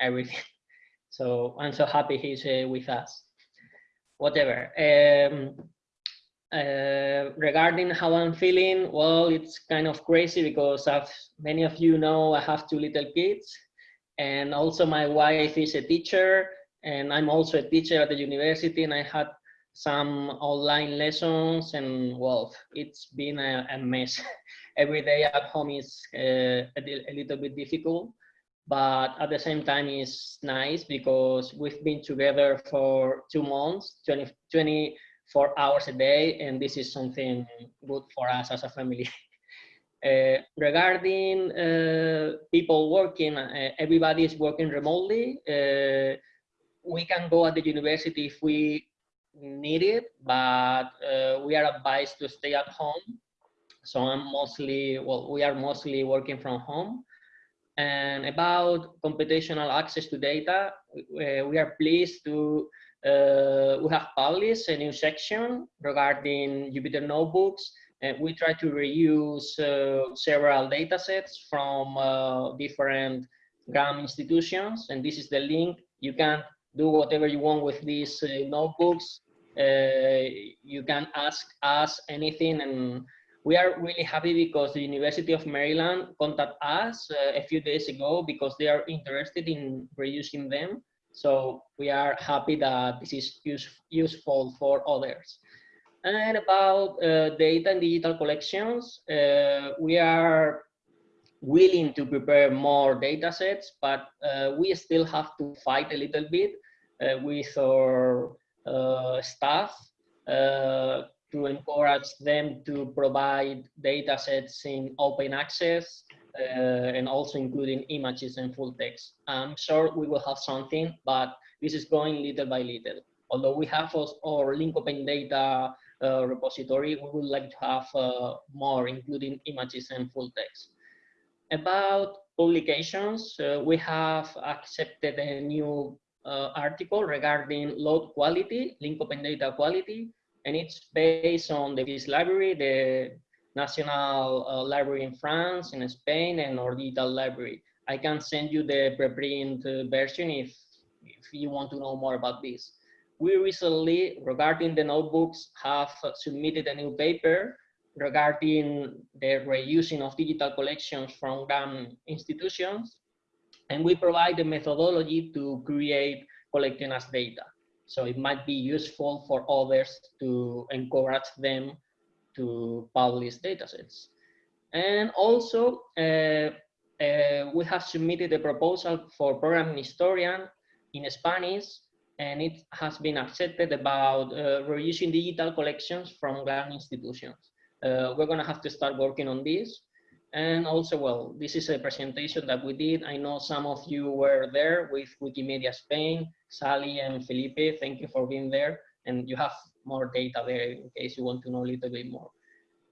everything. So I'm so happy he's uh, with us. Whatever. Um, uh, regarding how I'm feeling, well, it's kind of crazy because as many of you know, I have two little kids and also my wife is a teacher and I'm also a teacher at the university and I had some online lessons and well, it's been a, a mess. Every day at home is uh, a, a, little bit difficult, but at the same time it's nice because we've been together for two months, 20, 24 hours a day, and this is something good for us as a family. Uh, regarding uh, people working, uh, everybody is working remotely. Uh, we can go at the university if we need it, but uh, we are advised to stay at home. So I'm mostly, well, we are mostly working from home. And about computational access to data, uh, we are pleased to, uh, we have published a new section regarding Jupyter Notebooks. And we try to reuse uh, several data sets from uh, different GLAM institutions. And this is the link. You can do whatever you want with these notebooks. You can ask us anything and we are really happy because the University of Maryland contacted us uh, a few days ago because they are interested in reusing them. So we are happy that this is use, useful for others. And about uh, data and digital collections, uh, we are willing to prepare more data sets, but uh, we still have to fight a little bit uh, with our uh, staff uh, to encourage them to provide data sets in open access uh, and also including images and full text. I'm sure we will have something, but this is going little by little. Although we have our link open data uh, repository, we would like to have uh, more, including images and full text. About publications, we have accepted a new uh, article regarding load quality, link open data quality, and it's based on the this library, the national uh, library in France, in Spain, and our digital library. I can send you the preprint version if, if you want to know more about this. We recently, regarding the notebooks, have submitted a new paper regarding the reusing of digital collections from GLAM institutions and we provide the methodology to create collecting as data. So it might be useful for others to encourage them to publish datasets. And also, uh, uh, we have submitted a proposal for programming historian in Spanish, and it has been accepted about uh, reusing digital collections from GLAM institutions. Uh, we're gonna have to start working on this. And also, well, this is a presentation that we did. I know some of you were there with Wikimedia Spain, Sally and Felipe. Thank you for being there. And you have more data there in case you want to know a little bit more.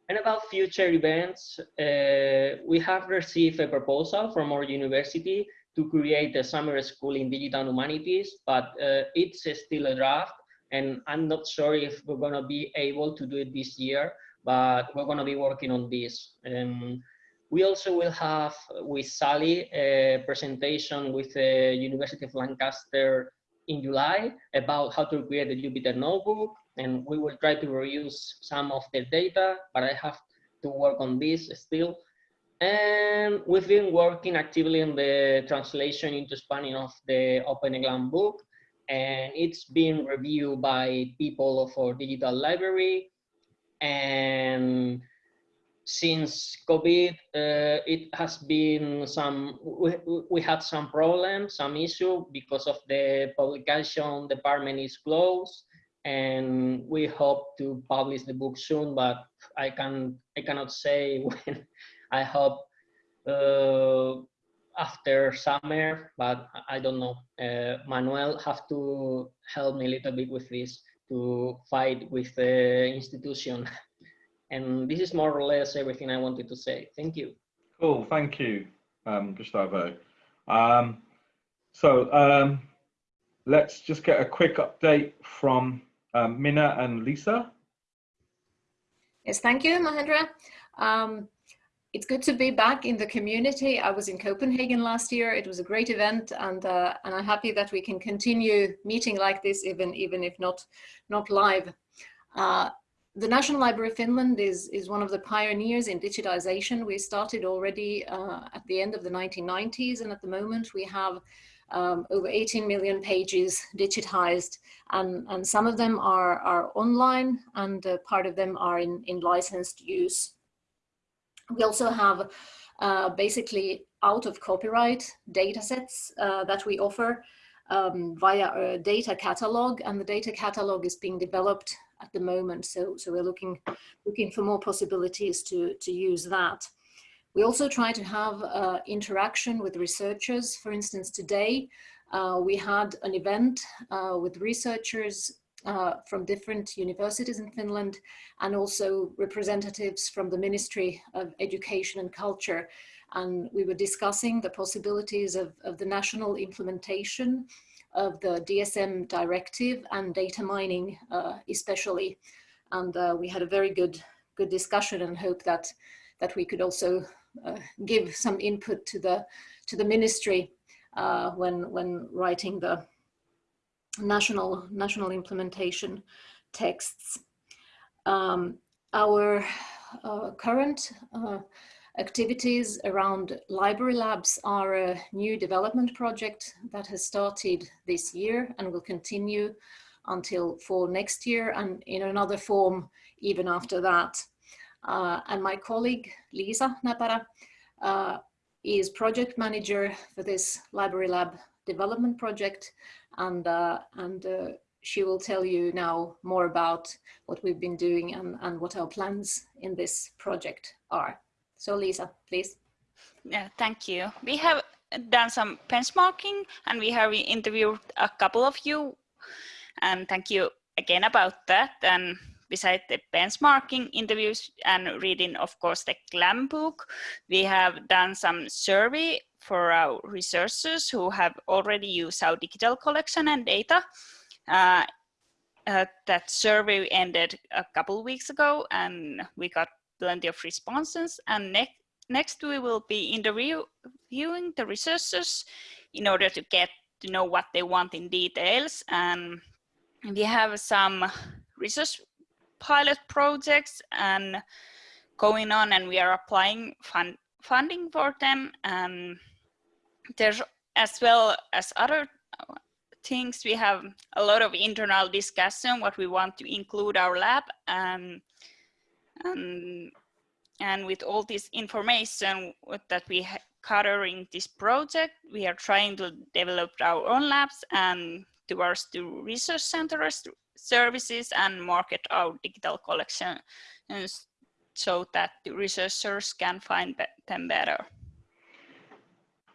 And about future events, uh, we have received a proposal from our university to create a summer school in digital humanities, but uh, it's still a draft. And I'm not sure if we're gonna be able to do it this year, but we're gonna be working on this. Um, we also will have with Sally a presentation with the University of Lancaster in July about how to create a Jupyter notebook. And we will try to reuse some of the data, but I have to work on this still. And we've been working actively on the translation into Spanish of the OpenEGLAM book. And it's been reviewed by people of our digital library. And since COVID, uh, it has been some, we, we had some problems, some issue because of the publication department is closed and we hope to publish the book soon, but I can I cannot say when. I hope uh, after summer, but I don't know. Uh, Manuel have to help me a little bit with this to fight with the institution And this is more or less everything I wanted to say. Thank you. Cool, thank you, um, Gustavo. Um, so um, let's just get a quick update from um, Mina and Lisa. Yes, thank you, Mahendra. Um, it's good to be back in the community. I was in Copenhagen last year. It was a great event, and uh, and I'm happy that we can continue meeting like this, even even if not not live. Uh, the National Library of Finland is is one of the pioneers in digitization. We started already uh, at the end of the 1990s, and at the moment we have um, over 18 million pages digitized, and and some of them are are online, and uh, part of them are in in licensed use. We also have uh, basically out of copyright data sets uh, that we offer um, via a data catalog and the data catalog is being developed at the moment. So, so we're looking, looking for more possibilities to, to use that. We also try to have uh, interaction with researchers. For instance, today uh, we had an event uh, with researchers uh, from different universities in Finland and also representatives from the Ministry of Education and Culture. And we were discussing the possibilities of, of the national implementation of the DSM directive and data mining uh, especially. And uh, we had a very good, good discussion and hope that, that we could also uh, give some input to the, to the ministry uh, when, when writing the, national, national implementation texts. Um, our uh, current uh, activities around library labs are a new development project that has started this year and will continue until for next year and in another form even after that. Uh, and my colleague Lisa Napara uh, is project manager for this library lab development project and, uh, and uh, she will tell you now more about what we've been doing and, and what our plans in this project are. So Lisa, please. Yeah, thank you. We have done some benchmarking and we have interviewed a couple of you and thank you again about that. And besides the benchmarking interviews and reading, of course, the GLAM book, we have done some survey for our researchers who have already used our digital collection and data. Uh, uh, that survey ended a couple weeks ago and we got plenty of responses. And next next we will be interviewing the researchers in order to get to know what they want in details. And we have some research pilot projects and going on and we are applying fund funding for them. And there's as well as other things we have a lot of internal discussion what we want to include our lab. And and and with all this information that we gather in this project we are trying to develop our own labs and towards the research centers services and market our digital collection so that the researchers can find them better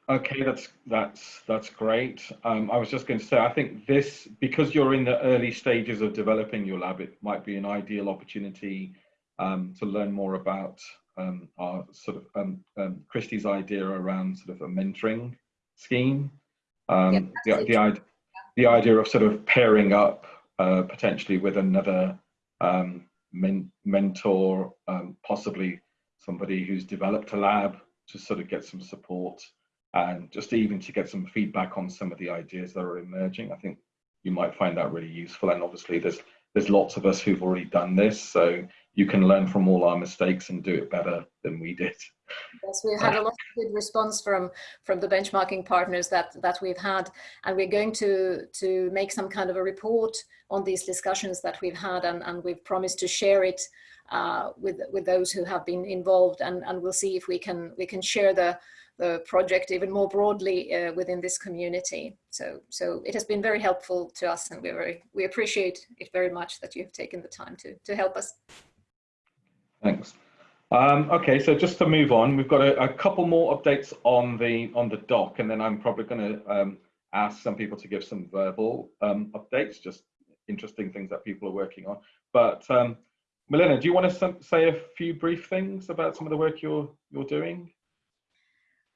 Okay, that's that's that's great. Um, I was just going to say, I think this because you're in the early stages of developing your lab, it might be an ideal opportunity um, to learn more about um, our sort of um, um, Christie's idea around sort of a mentoring scheme. Um, the, the, idea, the idea of sort of pairing up uh, potentially with another men mentor, possibly somebody who's developed a lab to sort of get some support and just even to get some feedback on some of the ideas that are emerging. I think you might find that really useful. And obviously there's there's lots of us who've already done this, so you can learn from all our mistakes and do it better than we did. Yes, we've had a lot of good response from from the benchmarking partners that that we've had, and we're going to to make some kind of a report on these discussions that we've had, and and we've promised to share it uh, with with those who have been involved, and and we'll see if we can we can share the the project even more broadly uh, within this community. So, so it has been very helpful to us and we we appreciate it very much that you've taken the time to, to help us. Thanks. Um, okay, so just to move on, we've got a, a, couple more updates on the on the doc, and then I'm probably going to um, ask some people to give some verbal um, updates, just interesting things that people are working on. But um, Milena, do you want to say a few brief things about some of the work you're you're doing?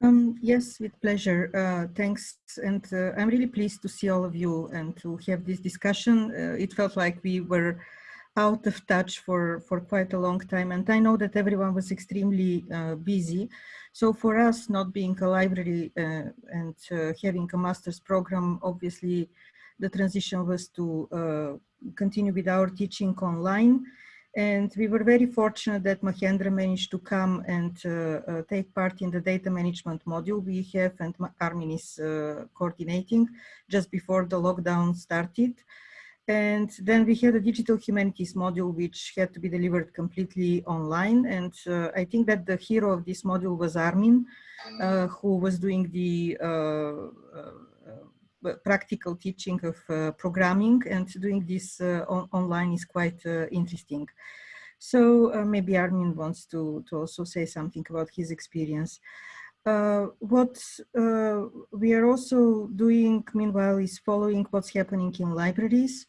Um, yes, with pleasure. Uh, thanks. And uh, I'm really pleased to see all of you and to have this discussion. Uh, it felt like we were out of touch for, for quite a long time. And I know that everyone was extremely uh, busy. So for us, not being a library uh, and uh, having a master's program, obviously the transition was to uh, continue with our teaching online. And we were very fortunate that Mahendra managed to come and uh, uh, take part in the data management module we have and Armin is coordinating just before the lockdown started. And then we had a digital humanities module, which had to be delivered completely online. And uh, I think that the hero of this module was Armin, uh, who was doing the uh, uh, uh practical teaching of uh, programming and doing this on online is quite interesting. So maybe Armin wants to, to also say something about his experience. Uh, what uh, we are also doing meanwhile is following what's happening in libraries.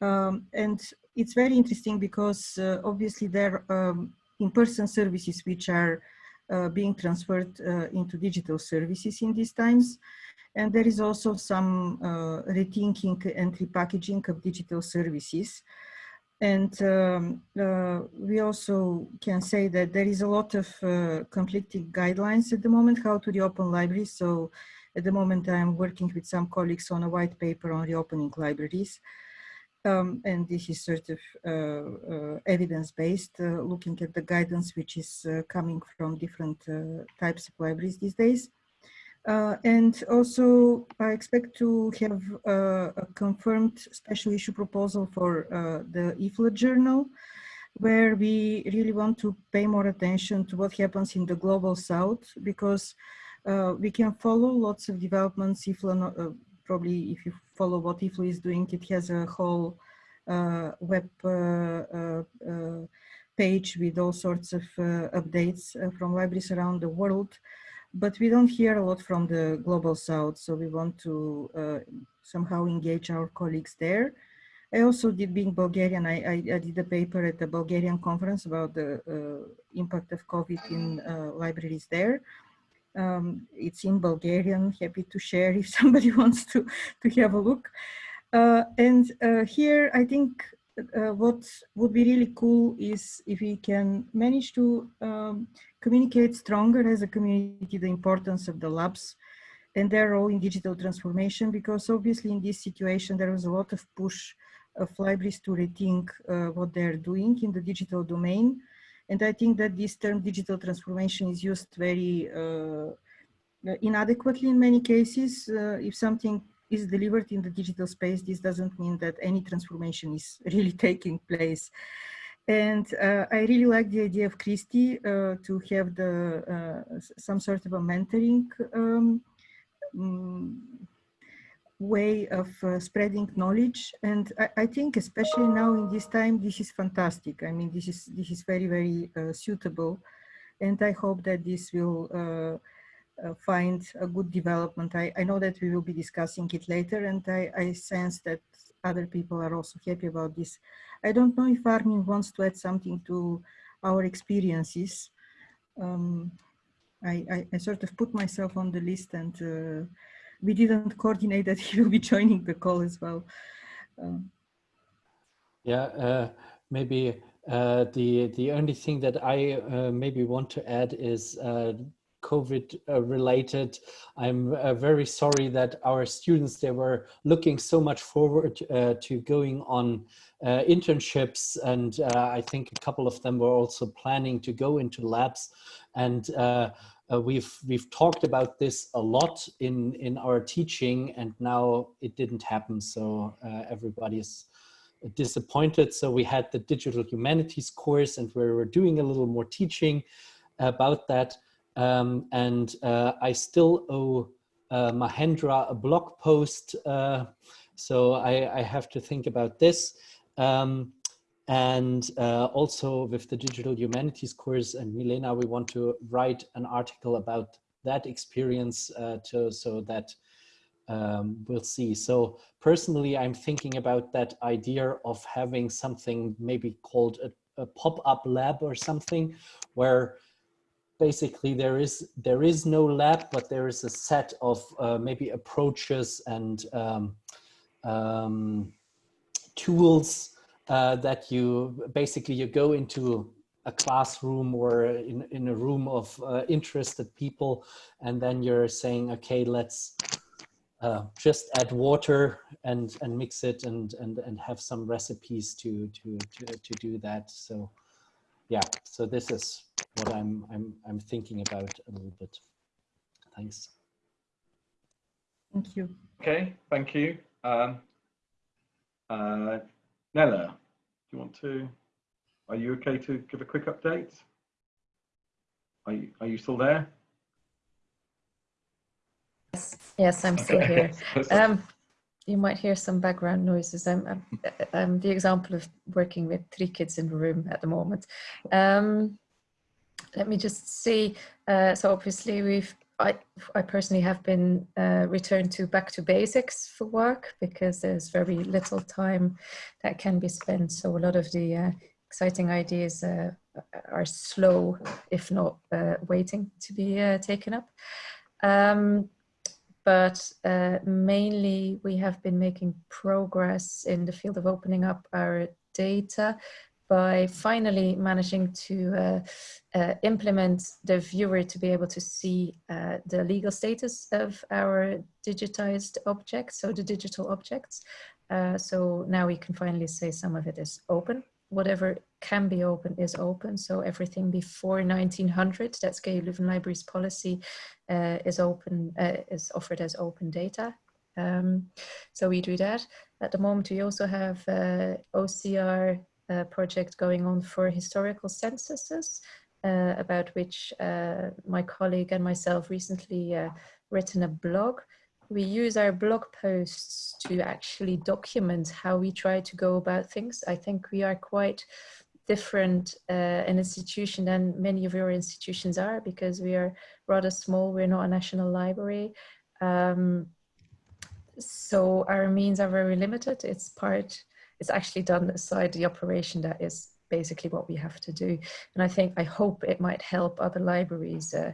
Um, and it's very interesting because uh, obviously there are um, in-person services which are uh, being transferred uh, into digital services in these times. And there is also some rethinking and repackaging of digital services. And um, uh, we also can say that there is a lot of uh, conflicting guidelines at the moment how to reopen libraries. So at the moment I'm working with some colleagues on a white paper on reopening libraries. Um, and this is sort of uh, uh evidence-based, uh, looking at the guidance which is uh, coming from different types of libraries these days. Uh, and also, I expect to have uh, a confirmed special issue proposal for uh, the IFLA journal, where we really want to pay more attention to what happens in the global south, because uh, we can follow lots of developments. IFLA, uh, probably if you follow what IFLA is doing, it has a whole uh, web page with all sorts of updates from libraries around the world but we don't hear a lot from the global south so we want to uh, somehow engage our colleagues there. I also did being bulgarian i, I, I did a paper at the bulgarian conference about the uh, impact of covid in uh, libraries there. Um, it's in bulgarian happy to share if somebody wants to to have a look. Uh, and uh, here i think uh, what would be really cool is if we can manage to um, communicate stronger as a community the importance of the labs and their role in digital transformation because obviously in this situation there was a lot of push of libraries to rethink uh, what they're doing in the digital domain and I think that this term digital transformation is used very uh, inadequately in many cases. Uh, if something is delivered in the digital space, this doesn't mean that any transformation is really taking place. And uh, I really like the idea of Christy uh, to have the uh, some sort of a mentoring um, um, way of uh, spreading knowledge. And I, I, think especially now in this time, this is fantastic. I mean, this is this is very, very uh, suitable. And I hope that this will uh, find a good development. I, I know that we will be discussing it later and I, I sense that other people are also happy about this. I don't know if Armin wants to add something to our experiences. Um, I, I, I, sort of put myself on the list and uh, we didn't coordinate that he will be joining the call as well. Um, yeah, uh, maybe uh, the the only thing that I uh, maybe want to add is uh, COVID uh, related. I'm uh, very sorry that our students, they were looking so much forward uh, to going on uh, internships. And uh, I think a couple of them were also planning to go into labs. And uh, we've we've talked about this a lot in, in our teaching and now it didn't happen. So everybody's disappointed. So we had the digital humanities course and we were doing a little more teaching about that. Um, and uh, I still owe uh, Mahendra a blog post. Uh, so I, I, have to think about this. Um, and uh, also with the digital humanities course and Milena, we want to write an article about that experience uh, to, so that um, we'll see. So personally, I'm thinking about that idea of having something maybe called a, a pop-up lab or something where basically there is there is no lab, but there is a set of uh, maybe approaches and um, um, tools uh, that you basically you go into a classroom or in, in a room of uh, interested people and then you're saying okay let's uh, just add water and and mix it and and and have some recipes to to to, to do that. So yeah so this is what i'm i'm i'm thinking about a little bit thanks Thank you. Okay, thank you. Um, uh, Nella, do you want to, are you okay to give a quick update? Are you, are you still there? Yes, yes, I'm still Okay. here. Um, you might hear some background noises. I'm, I'm, I'm the example of working with three kids in a room at the moment. Um, let me just see. Uh, so obviously we've, I, I personally have been uh, returned to back to basics for work because there's very little time that can be spent. So a lot of the uh, exciting ideas uh, are slow, if not uh, waiting to be uh, taken up. Um, but uh, mainly we have been making progress in the field of opening up our data by finally managing to uh, uh, implement the viewer to be able to see uh, the legal status of our digitized objects, so the digital objects. Uh, so now we can finally say some of it is open. Whatever can be open is open. So everything before 1900, that's KU Leuven Libraries policy, uh, is open, uh, is offered as open data. Um, so we do that. At the moment, we also have OCR project going on for historical censuses, uh, about which uh, my colleague and myself recently uh, written a blog. We use our blog posts to actually document how we try to go about things. I think we are quite different uh, an institution than many of your institutions are because we are rather small. We're not a national library. Um, so our means are very limited. It's part, it's actually done aside the operation that is basically what we have to do. And I think, I hope it might help other libraries uh,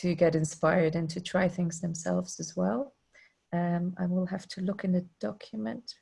to get inspired and to try things themselves as well. Um, I will have to look in the document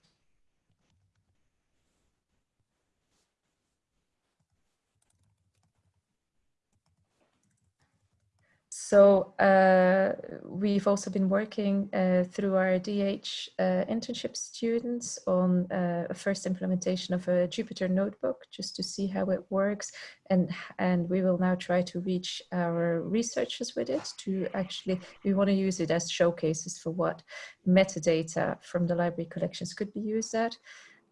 So uh, we've also been working uh, through our DH uh, internship students on uh, a first implementation of a Jupyter notebook just to see how it works. And, and we will now try to reach our researchers with it to actually, we want to use it as showcases for what metadata from the library collections could be used at.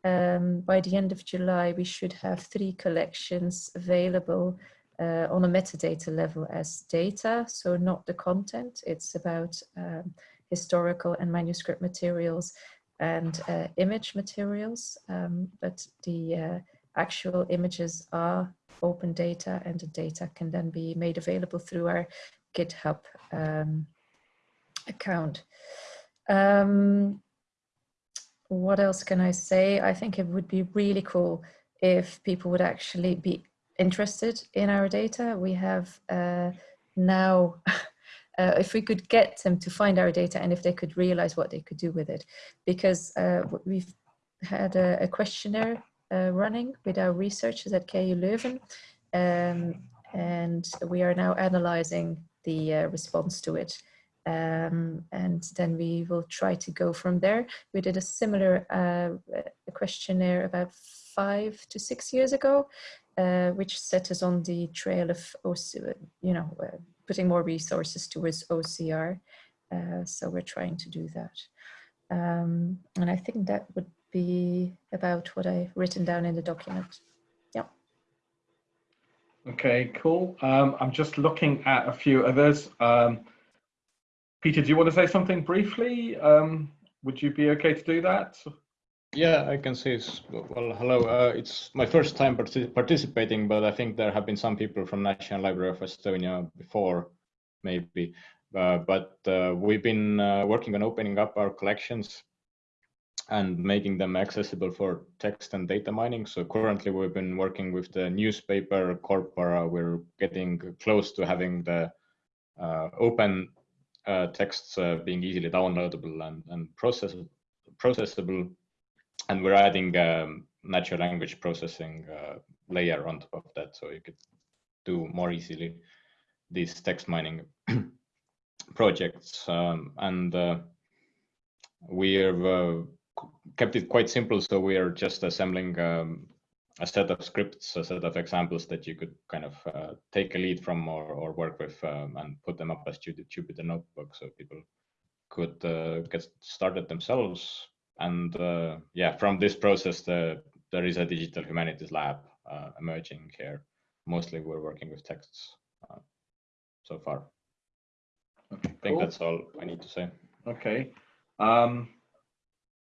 Um, by the end of July, we should have three collections available uh, on a metadata level as data, so not the content. It's about um, historical and manuscript materials and uh, image materials, um, but the uh, actual images are open data and the data can then be made available through our GitHub um, account. Um, what else can I say? I think it would be really cool if people would actually be interested in our data. We have uh, now, uh, if we could get them to find our data and if they could realize what they could do with it, because uh, we've had a, a questionnaire uh, running with our researchers at KU Leuven, um, and we are now analyzing the uh, response to it. Um, and then we will try to go from there. We did a similar uh, questionnaire about five to six years ago, uh, which set us on the trail of, OC, you know, uh, putting more resources towards OCR. Uh, so we're trying to do that. Um, and I think that would be about what I've written down in the document. Yeah. Okay, cool. Um, I'm just looking at a few others. Um, Peter, do you want to say something briefly? Um, would you be okay to do that? Yeah, I can see. Well, hello. Uh, it's my first time partic participating, but I think there have been some people from National Library of Estonia before, maybe. Uh, but uh, we've been uh, working on opening up our collections and making them accessible for text and data mining. So currently we've been working with the newspaper Corpora. We're getting close to having the uh, open uh, texts being easily downloadable and, and process processable and we're adding um, natural language processing uh, layer on top of that, so you could do more easily these text mining projects. Um, and uh, we have uh, kept it quite simple, so we are just assembling um, a set of scripts, a set of examples that you could kind of uh, take a lead from or, or work with um, and put them up as Jupyter Notebook so people could uh, get started themselves. And uh, yeah, from this process, the, there is a digital humanities lab uh, emerging here. Mostly we're working with texts uh, so far. Okay, I think cool. that's all I need to say. Okay. Um,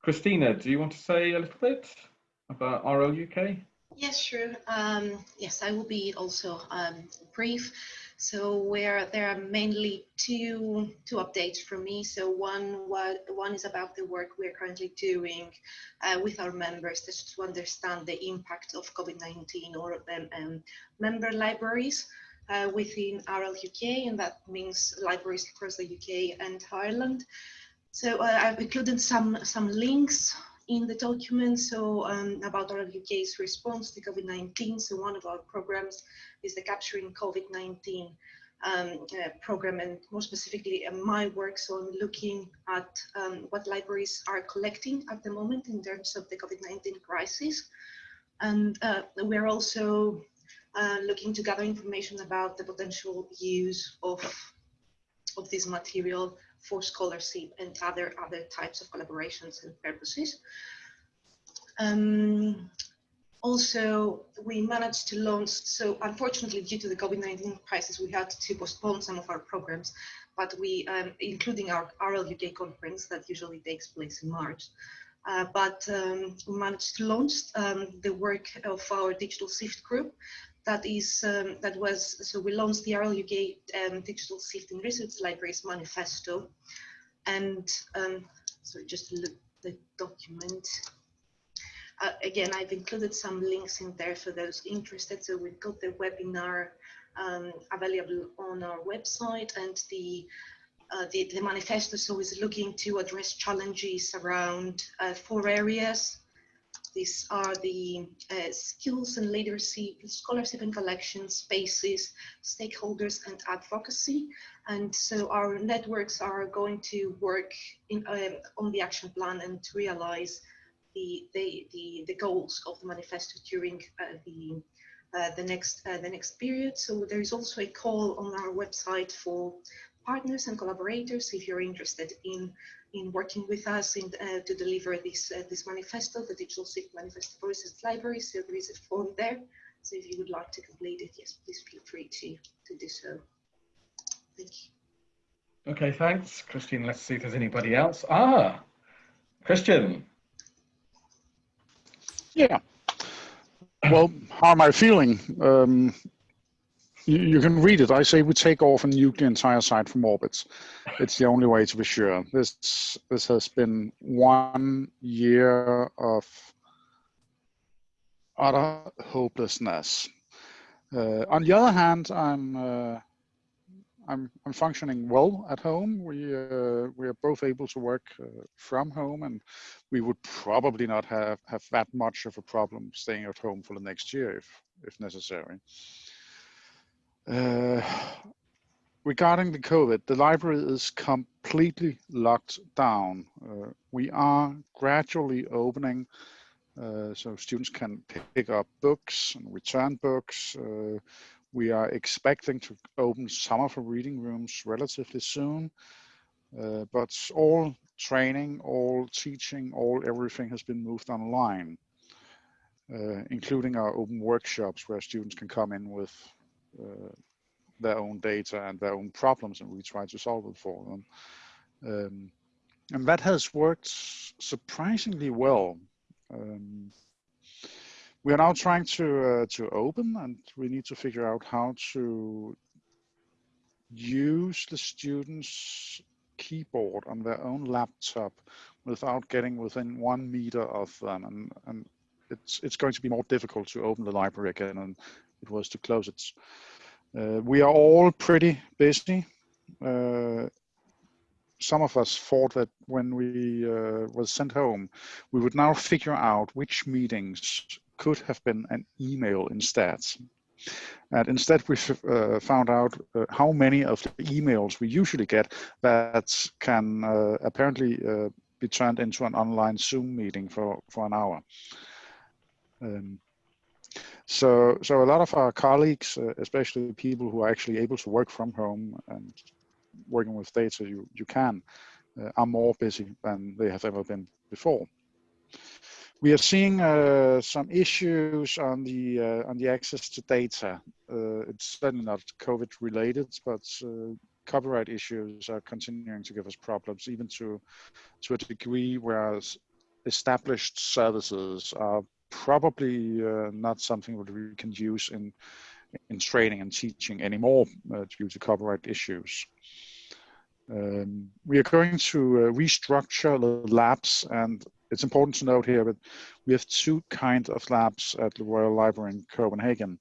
Christina, do you want to say a little bit about RL UK? Yes, sure. Um, yes, I will be also um, brief. So where there are mainly two two updates from me. So one what one is about the work we're currently doing uh, with our members to understand the impact of COVID-19 or um, um, member libraries uh, within RL UK, and that means libraries across the UK and Ireland. So uh, I've included some some links in the document so um, about RL UK's response to COVID-19. So one of our programs is the Capturing COVID-19 um, uh, program and more specifically uh, my work. So I'm looking at um, what libraries are collecting at the moment in terms of the COVID-19 crisis. And uh, we're also uh, looking to gather information about the potential use of, of this material for scholarship and other other types of collaborations and purposes. Um, also, we managed to launch, so unfortunately due to the COVID-19 crisis, we had to postpone some of our programs, but we, um, including our RL UK conference that usually takes place in March, uh, but um, we managed to launch um, the work of our digital Shift group that is um, that was so we launched the RL UK um, Digital Sifting Research Libraries Manifesto, and um, so just look the document. Uh, again, I've included some links in there for those interested. So we've got the webinar um, available on our website, and the uh, the, the manifesto so is looking to address challenges around uh, four areas these are the uh, skills and leadership, scholarship and collection spaces, stakeholders and advocacy. And so our networks are going to work in, um, on the action plan and to realize the, the, the, the goals of the manifesto during uh, the uh, the next uh, the next period. So there is also a call on our website for partners and collaborators if you're interested in in working with us in, uh, to deliver this uh, this manifesto, the Digital Shift Manifesto for Research Library. So there is a form there. So if you would like to complete it, yes, please feel free to, to do so. Thank you. Okay, thanks, Christian. Let's see if there's anybody else. Ah, Christian. Yeah. Well, how am I feeling? Um, you, you, can read it. I say we take off and nuke the entire site from orbit. It's the only way to be sure. This this has been one year of utter hopelessness. Uh, on the other hand, I'm uh, I'm I'm functioning well at home. We uh, we are both able to work uh, from home, and we would probably not have have that much of a problem staying at home for the next year if if necessary. Uh, regarding the COVID, the library is completely locked down. Uh, we are gradually opening uh, so students can pick up books and return books. Uh, we are expecting to open some of our reading rooms relatively soon, uh, but all training, all teaching, all everything has been moved online, including our open workshops where students can come in with their own data and their own problems and we try to solve it for them. Um, and that has worked surprisingly well. Um, we are now trying to uh, to open and we need to figure out how to use the students keyboard on their own laptop without getting within one meter of them and, and it's it's going to be more difficult to open the library again than it was to close it. Uh, we are all pretty busy. Uh, some of us thought that when we uh, was sent home, we would now figure out which meetings could have been an email instead. And instead, we uh, found out uh, how many of the emails we usually get that can uh, apparently uh, be turned into an online Zoom meeting for, for an hour. Um, so, so a lot of our colleagues, uh, especially people who are actually able to work from home and working with data you, you can, uh, are more busy than they have ever been before. We are seeing uh, some issues on the uh, on the access to data. Uh, it's certainly not COVID related, but uh, copyright issues are continuing to give us problems, even to to a degree where established services are probably uh, not something that we can use in in training and teaching anymore uh, due to copyright issues. Um, we are going to uh, restructure the labs and it's important to note here that we have two kinds of labs at the Royal Library in Copenhagen.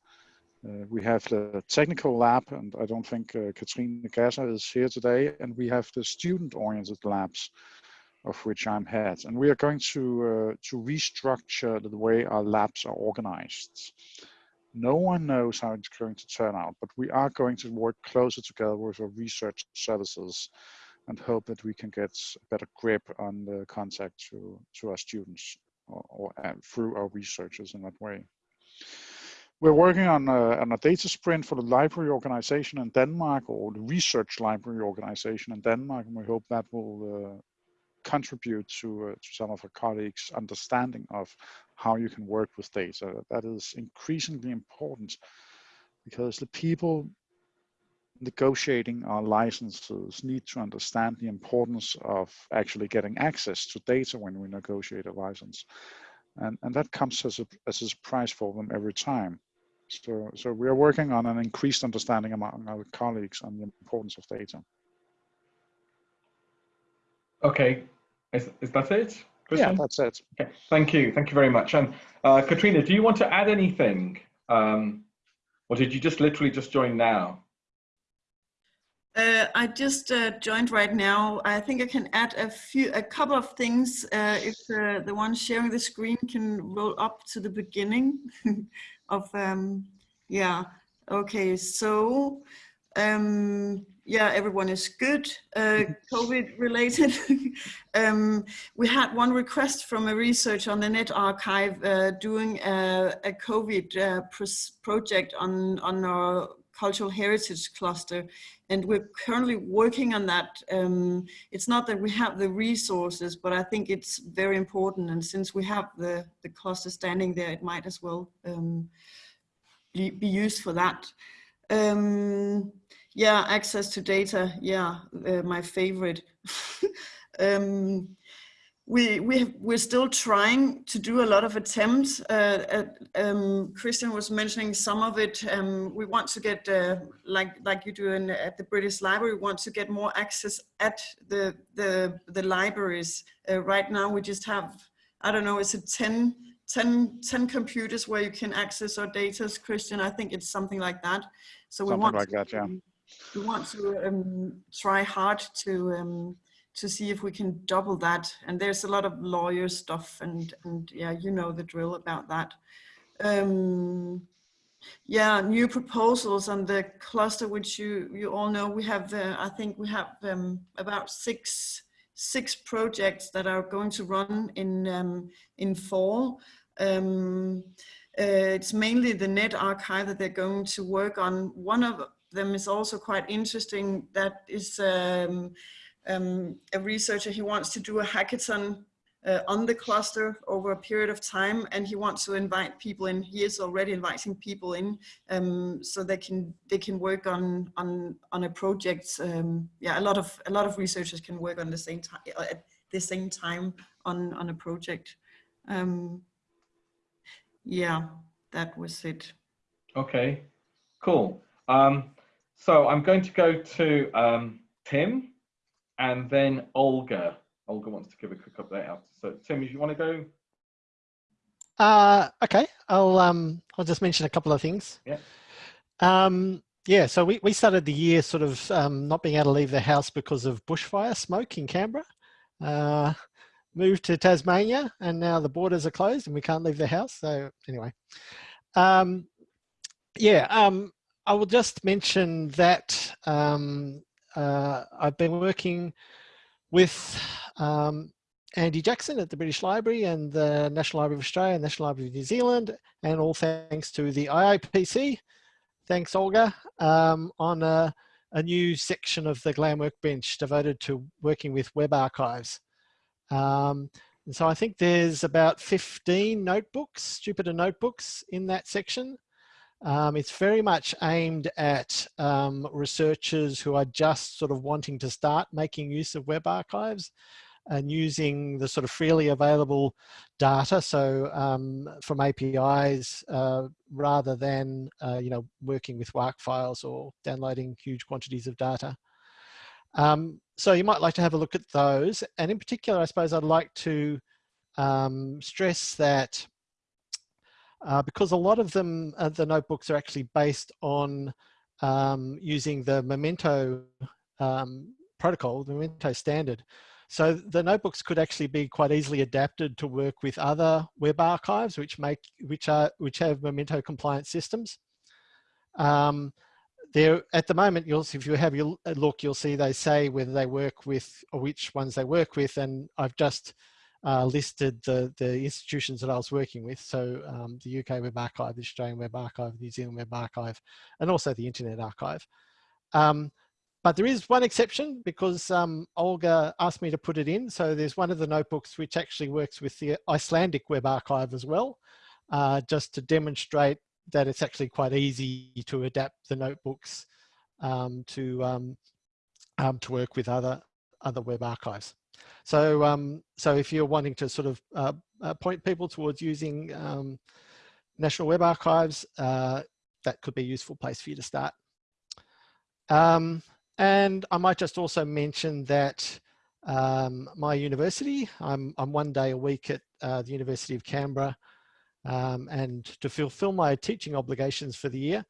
Uh, we have the technical lab, and I don't think uh, Katrine Gasser is here today, and we have the student-oriented labs, of which I'm head. And we are going to, uh, to restructure the way our labs are organized. No one knows how it's going to turn out, but we are going to work closer together with our research services and hope that we can get a better grip on the contact to, to our students or, or through our researchers in that way. We're working on a, on a data sprint for the library organization in Denmark or the research library organization in Denmark, and we hope that will uh, contribute to, uh, to some of our colleagues' understanding of how you can work with data. That is increasingly important because the people negotiating our licenses need to understand the importance of actually getting access to data when we negotiate a license. And, and that comes as a, as a surprise for them every time. So, so we are working on an increased understanding among our colleagues on the importance of data. Okay, is, is that it? Christian? Yeah, that's it. Okay. Thank you. Thank you very much. And uh, Katrina, do you want to add anything? Um, or did you just literally just join now? Uh, I just uh, joined right now. I think I can add a few, a couple of things. Uh, if uh, the one sharing the screen can roll up to the beginning of, um, yeah. Okay, so um, yeah, everyone is good. Uh, COVID related. um, we had one request from a researcher on the Net Archive uh, doing a, a COVID project on on our cultural heritage cluster and we're currently working on that. Um, it's not that we have the resources, but I think it's very important. And since we have the, the cluster standing there, it might as well um, be, be, used for that. Yeah, access to data. Yeah, uh, my favorite. Um, we we have, we're still trying to do a lot of attempts. Uh, at, um, Christian was mentioning some of it. Um, we want to get uh, like like you do in, at the British Library. We want to get more access at the the the libraries. Uh, right now, we just have I don't know. Is it 10, 10, 10 computers where you can access our data, Christian? I think it's something like that. So something we want like to, that, yeah. We want to um, try hard to um, to see if we can double that. And there's a lot of lawyer stuff and, and yeah, you know the drill about that. Um, yeah, new proposals on the cluster, which you, you all know, we have, uh, I think we have um, about six, six projects that are going to run in, um, in fall. Um, uh, it's mainly the net archive that they're going to work on. One of them is also quite interesting. That is um, um, a researcher, he wants to do a hackathon uh, on the cluster over a period of time and he wants to invite people in he is already inviting people in um, so they can they can work on on on a project um, yeah a lot of a lot of researchers can work on the same time at the same time on on a project um, yeah that was it okay cool um, so i'm going to go to um, tim and then Olga. Olga wants to give a quick update out. So Tim, if you want to go. Uh, okay, I'll um, I'll just mention a couple of things. Yeah. Um, yeah, so we, we started the year sort of um, not being able to leave the house because of bushfire smoke in Canberra. Uh, moved to Tasmania and now the borders are closed and we can't leave the house. So anyway, um, yeah, um, I will just mention that um, uh, I've been working with um, Andy Jackson at the British Library and the National Library of Australia, and National Library of New Zealand, and all thanks to the IIPC. Thanks, Olga, um, on a, a, new section of the GLAM Workbench devoted to working with web archives. Um, and so I think there's about 15 notebooks, Jupyter notebooks in that section. Um, it's very much aimed at um, researchers who are just sort of wanting to start making use of web archives and using the sort of freely available data, so um, from APIs, uh, rather than uh, you know working with WARC files or downloading huge quantities of data. Um, so you might like to have a look at those, and in particular, I suppose I'd like to um, stress that uh, because a lot of them, uh, the notebooks are actually based on um, using the Memento um, protocol, the Memento standard. So the notebooks could actually be quite easily adapted to work with other web archives, which make which are which have Memento compliant systems. Um, there at the moment, you'll if you have your look, you'll see they say whether they work with or which ones they work with, and I've just uh, listed the the institutions that I was working with. So um, the UK Web Archive, the Australian Web Archive, New Zealand Web Archive, and also the Internet Archive. Um, but there is one exception because um, Olga asked me to put it in. So there's one of the notebooks which actually works with the Icelandic Web Archive as well, uh, just to demonstrate that it's actually quite easy to adapt the notebooks um, to um, um to work with other other web archives. So um, so if you're wanting to sort of uh, uh, point people towards using um, National Web Archives, uh, that could be a useful place for you to start. Um, and I might just also mention that my university, I'm, I'm one day a week at uh, the University of Canberra, um, and to fulfill my teaching obligations for the year,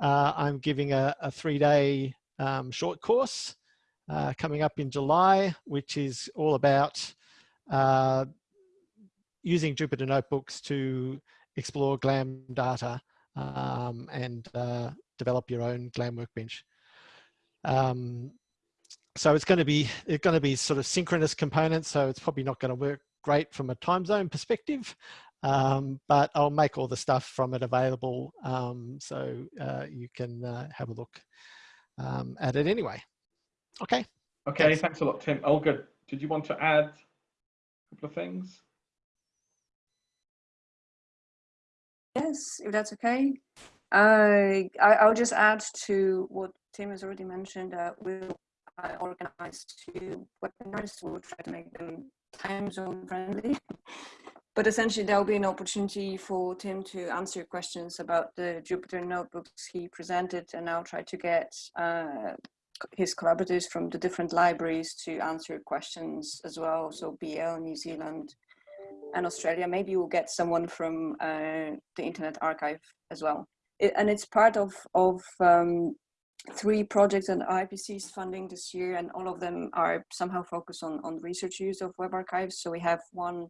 uh, I'm giving a, a three-day um, short course uh, coming up in July, which is all about uh, using Jupyter Notebooks to explore GLAM data um, and uh, develop your own GLAM workbench. Um, so it's going to be it's going to be sort of synchronous components. So it's probably not going to work great from a time zone perspective, um, but I'll make all the stuff from it available um, so uh, you can uh, have a look um, at it anyway. Okay. Okay, thanks. thanks a lot, Tim. Olga, did you want to add a couple of things? Yes, if that's okay. Uh, I, I'll just add to what Tim has already mentioned that we'll uh, organize two webinars. We'll try to make them time zone friendly. But essentially, there'll be an opportunity for Tim to answer questions about the Jupyter notebooks he presented, and I'll try to get uh, his collaborators from the different libraries to answer questions as well. So BL, New Zealand, and Australia. Maybe we'll get someone from uh, the Internet Archive as well. It, and it's part of of um, three projects that IIPC is funding this year, and all of them are somehow focused on, on research use of web archives. So we have one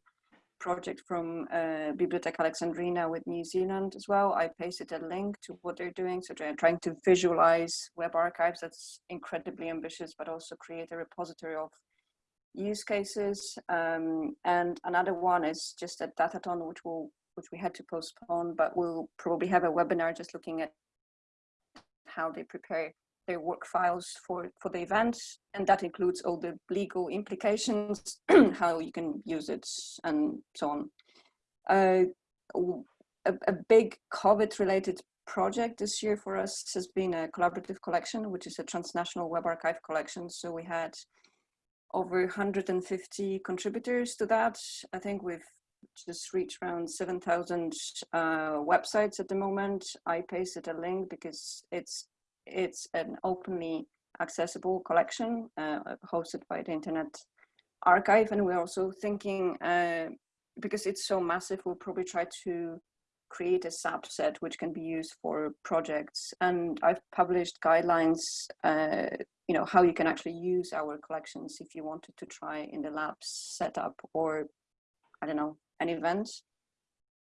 project from uh, Bibliotheca Alexandrina with New Zealand as well. I pasted a link to what they're doing. So they're trying to visualize web archives. That's incredibly ambitious, but also create a repository of use cases. Um, and another one is just a datathon, which will which we had to postpone, but we'll probably have a webinar just looking at how they prepare their WARC files for, for the event. And that includes all the legal implications, how you can use it and so on. Uh, a, a big COVID related project this year for us has been a collaborative collection, which is a transnational web archive collection. So we had over 150 contributors to that. I think we've just reached around 7,000 uh, websites at the moment. I pasted a link because it's it's an openly accessible collection uh, hosted by the Internet Archive, and we're also thinking uh, because it's so massive, we'll probably try to create a subset which can be used for projects. And I've published guidelines, uh, you know, how you can actually use our collections if you wanted to try in the lab setup or, I don't know, an event.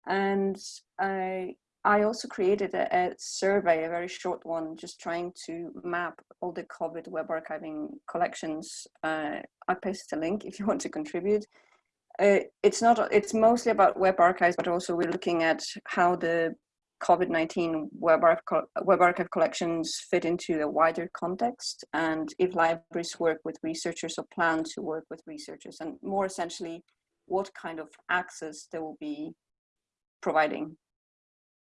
And I, I also created a, a, survey, a very short one, just trying to map all the COVID web archiving collections. Uh, I posted a link if you want to contribute. Uh, it's not, it's mostly about web archives, but also we're looking at how the COVID-19 web, web archive collections fit into the wider context and if libraries work with researchers or plan to work with researchers and more essentially what kind of access they will be providing.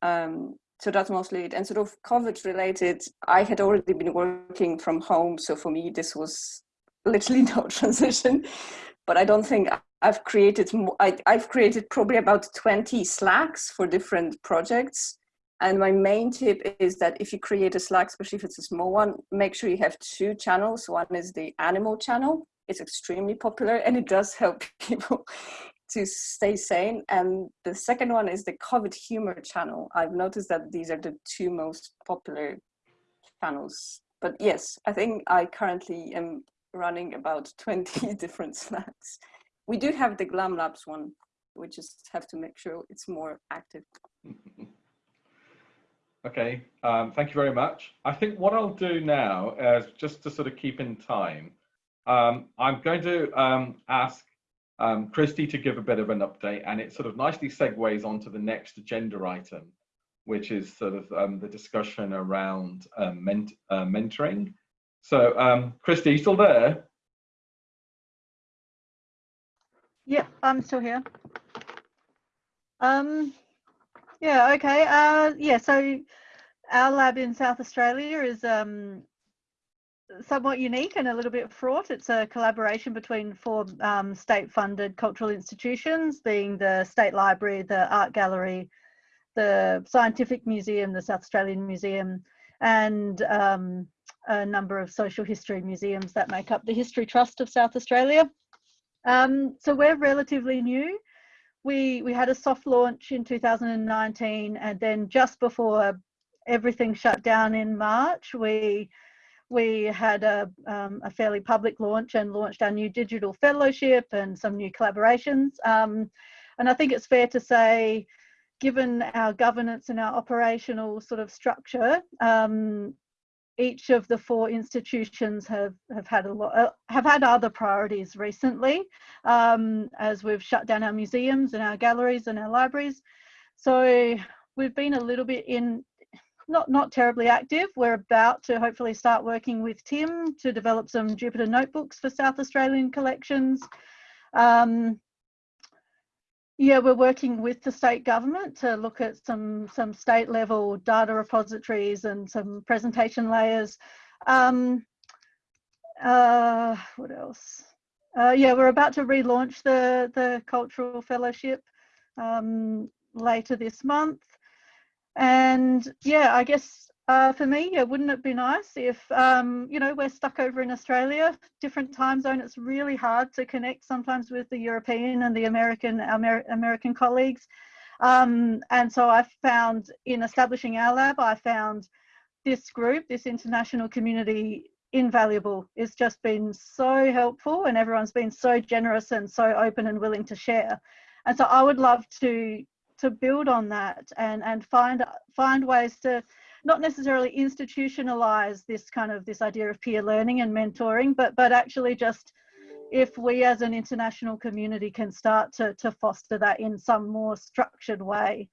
Um, so that's mostly it. And sort of COVID related, I had already been working from home. So for me, this was literally no transition, but I don't think I've created, I, I've created probably about 20 Slacks for different projects. And my main tip is that if you create a Slack, especially if it's a small one, make sure you have two channels. One is the animal channel. It's extremely popular and it does help people to stay sane. And the second one is the COVID humor channel. I've noticed that these are the two most popular channels. But yes, I think I currently am running about 20 different Slacks. We do have the Glam Labs one. We just have to make sure it's more active. okay, um, thank you very much. I think what I'll do now is just to sort of keep in time, um, I'm going to um, ask um, Christy to give a bit of an update and it sort of nicely segues onto the next agenda item, which is sort of um, the discussion around um, ment uh, mentoring. So um, Christy, you still there? Yeah, I'm still here. Um, yeah, okay. Uh, yeah, so our lab in South Australia is um, somewhat unique and a little bit fraught. It's a collaboration between four um, state-funded cultural institutions, being the State Library, the Art Gallery, the Scientific Museum, the South Australian Museum, and um, a number of social history museums that make up the History Trust of South Australia. Um, so we're relatively new. We, we had a soft launch in 2019 and then just before everything shut down in March, we, we had a, um, a fairly public launch and launched our new digital fellowship and some new collaborations. Um, and I think it's fair to say, given our governance and our operational sort of structure, um, each of the four institutions have, have had a lot, uh, have had other priorities recently um, as we've shut down our museums and our galleries and our libraries. So we've been a little bit in, not, not terribly active. We're about to hopefully start working with Tim to develop some Jupyter notebooks for South Australian collections. Um, yeah, we're working with the state government to look at some some state level data repositories and some presentation layers. Um, uh, what else? Uh, yeah, we're about to relaunch the the cultural fellowship um, later this month, and yeah, I guess uh, for me, yeah, wouldn't it be nice if, um, you know, we're stuck over in Australia, different time zone. It's really hard to connect sometimes with the European and the American Amer American colleagues. Um, and so I found in establishing our lab, I found this group, this international community invaluable. It's just been so helpful and everyone's been so generous and so open and willing to share. And so I would love to to build on that and and find find ways to not necessarily institutionalize this kind of this idea of peer learning and mentoring, but but actually just if we as an international community can start to, to foster that in some more structured way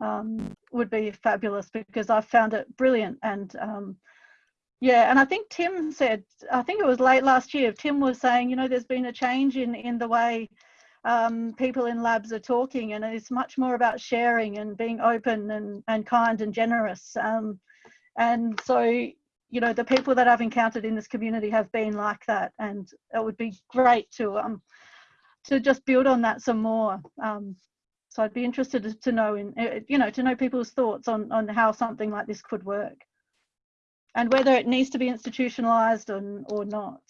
um, would be fabulous because I found it brilliant. And um, yeah and I think Tim said I think it was late last year Tim was saying you know there's been a change in in the way um, people in labs are talking and it's much more about sharing and being open and, and kind and generous. Um, and so, you know, the people that I've encountered in this community have been like that and it would be great to, um, to just build on that some more. Um, so I'd be interested to know in, uh, you know, to know people's thoughts on, on how something like this could work and whether it needs to be institutionalized or, or not.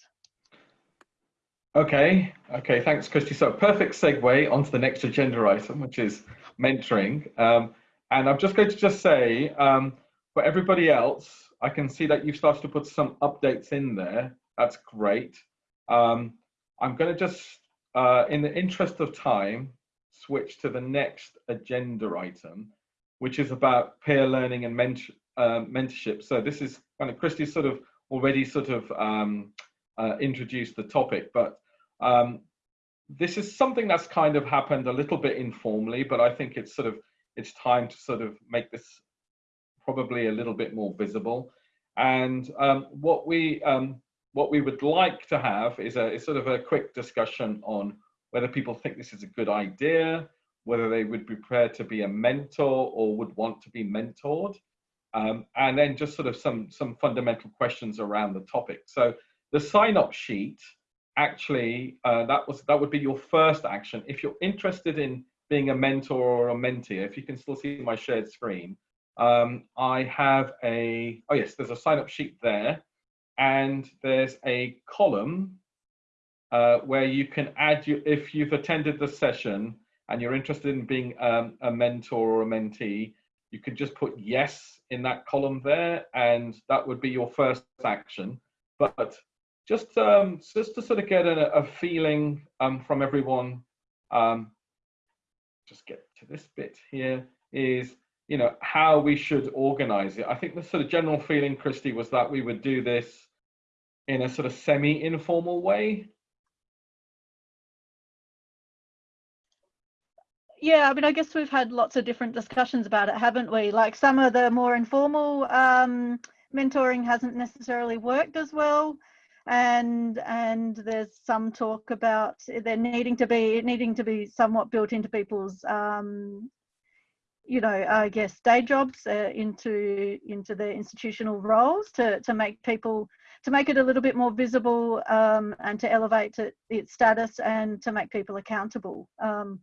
Okay, okay, thanks, Christy. So perfect segue onto the next agenda item, which is mentoring. Um, and I'm just going to just say, um, for everybody else, I can see that you've started to put some updates in there. That's great. Um, I'm going to just, uh, in the interest of time, switch to the next agenda item, which is about peer learning and uh, mentorship. So this is kind of Christy sort of already sort of um, uh, introduced the topic, but um, this is something that's kind of happened a little bit informally, but I think it's sort of it's time to sort of make this probably a little bit more visible. And um, what we um, what we would like to have is a is sort of a quick discussion on whether people think this is a good idea, whether they would be prepared to be a mentor or would want to be mentored, um, and then just sort of some some fundamental questions around the topic. So the sign up sheet actually uh, that was that would be your first action. If you're interested in being a mentor or a mentee if you can still see my shared screen um, i have a oh yes there's a sign up sheet there and there's a column uh, where you can add you if you've attended the session and you're interested in being um, a mentor or a mentee you can just put yes in that column there and that would be your first action. But just um, just to sort of get a, a feeling um, from everyone. Um, just get to this bit here is you know how we should organize it. I think the sort of general feeling, Christy, was that we would do this in a sort of semi-informal way. Yeah, I mean, I guess we've had lots of different discussions about it, haven't we? Like some of the more informal um, mentoring hasn't necessarily worked as well and and there's some talk about there needing to be needing to be somewhat built into people's um, you know I guess day jobs uh, into into their institutional roles to to make people to make it a little bit more visible um, and to elevate it, its status and to make people accountable. Um,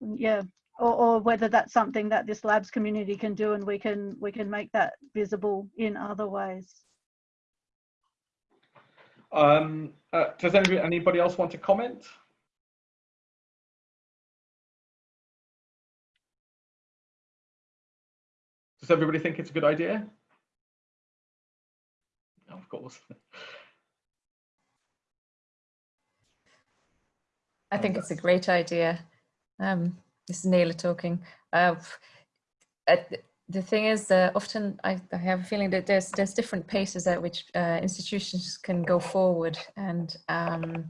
yeah, or, or whether that's something that this labs community can do and we can we can make that visible in other ways. Um, uh, does anybody, anybody else want to comment? Does everybody think it's a good idea? Of course. I think it's a great idea. Um, this is Nela talking. Uh, the thing is, often I, I, have a feeling that there's there's different paces at which uh, institutions can go forward, and um,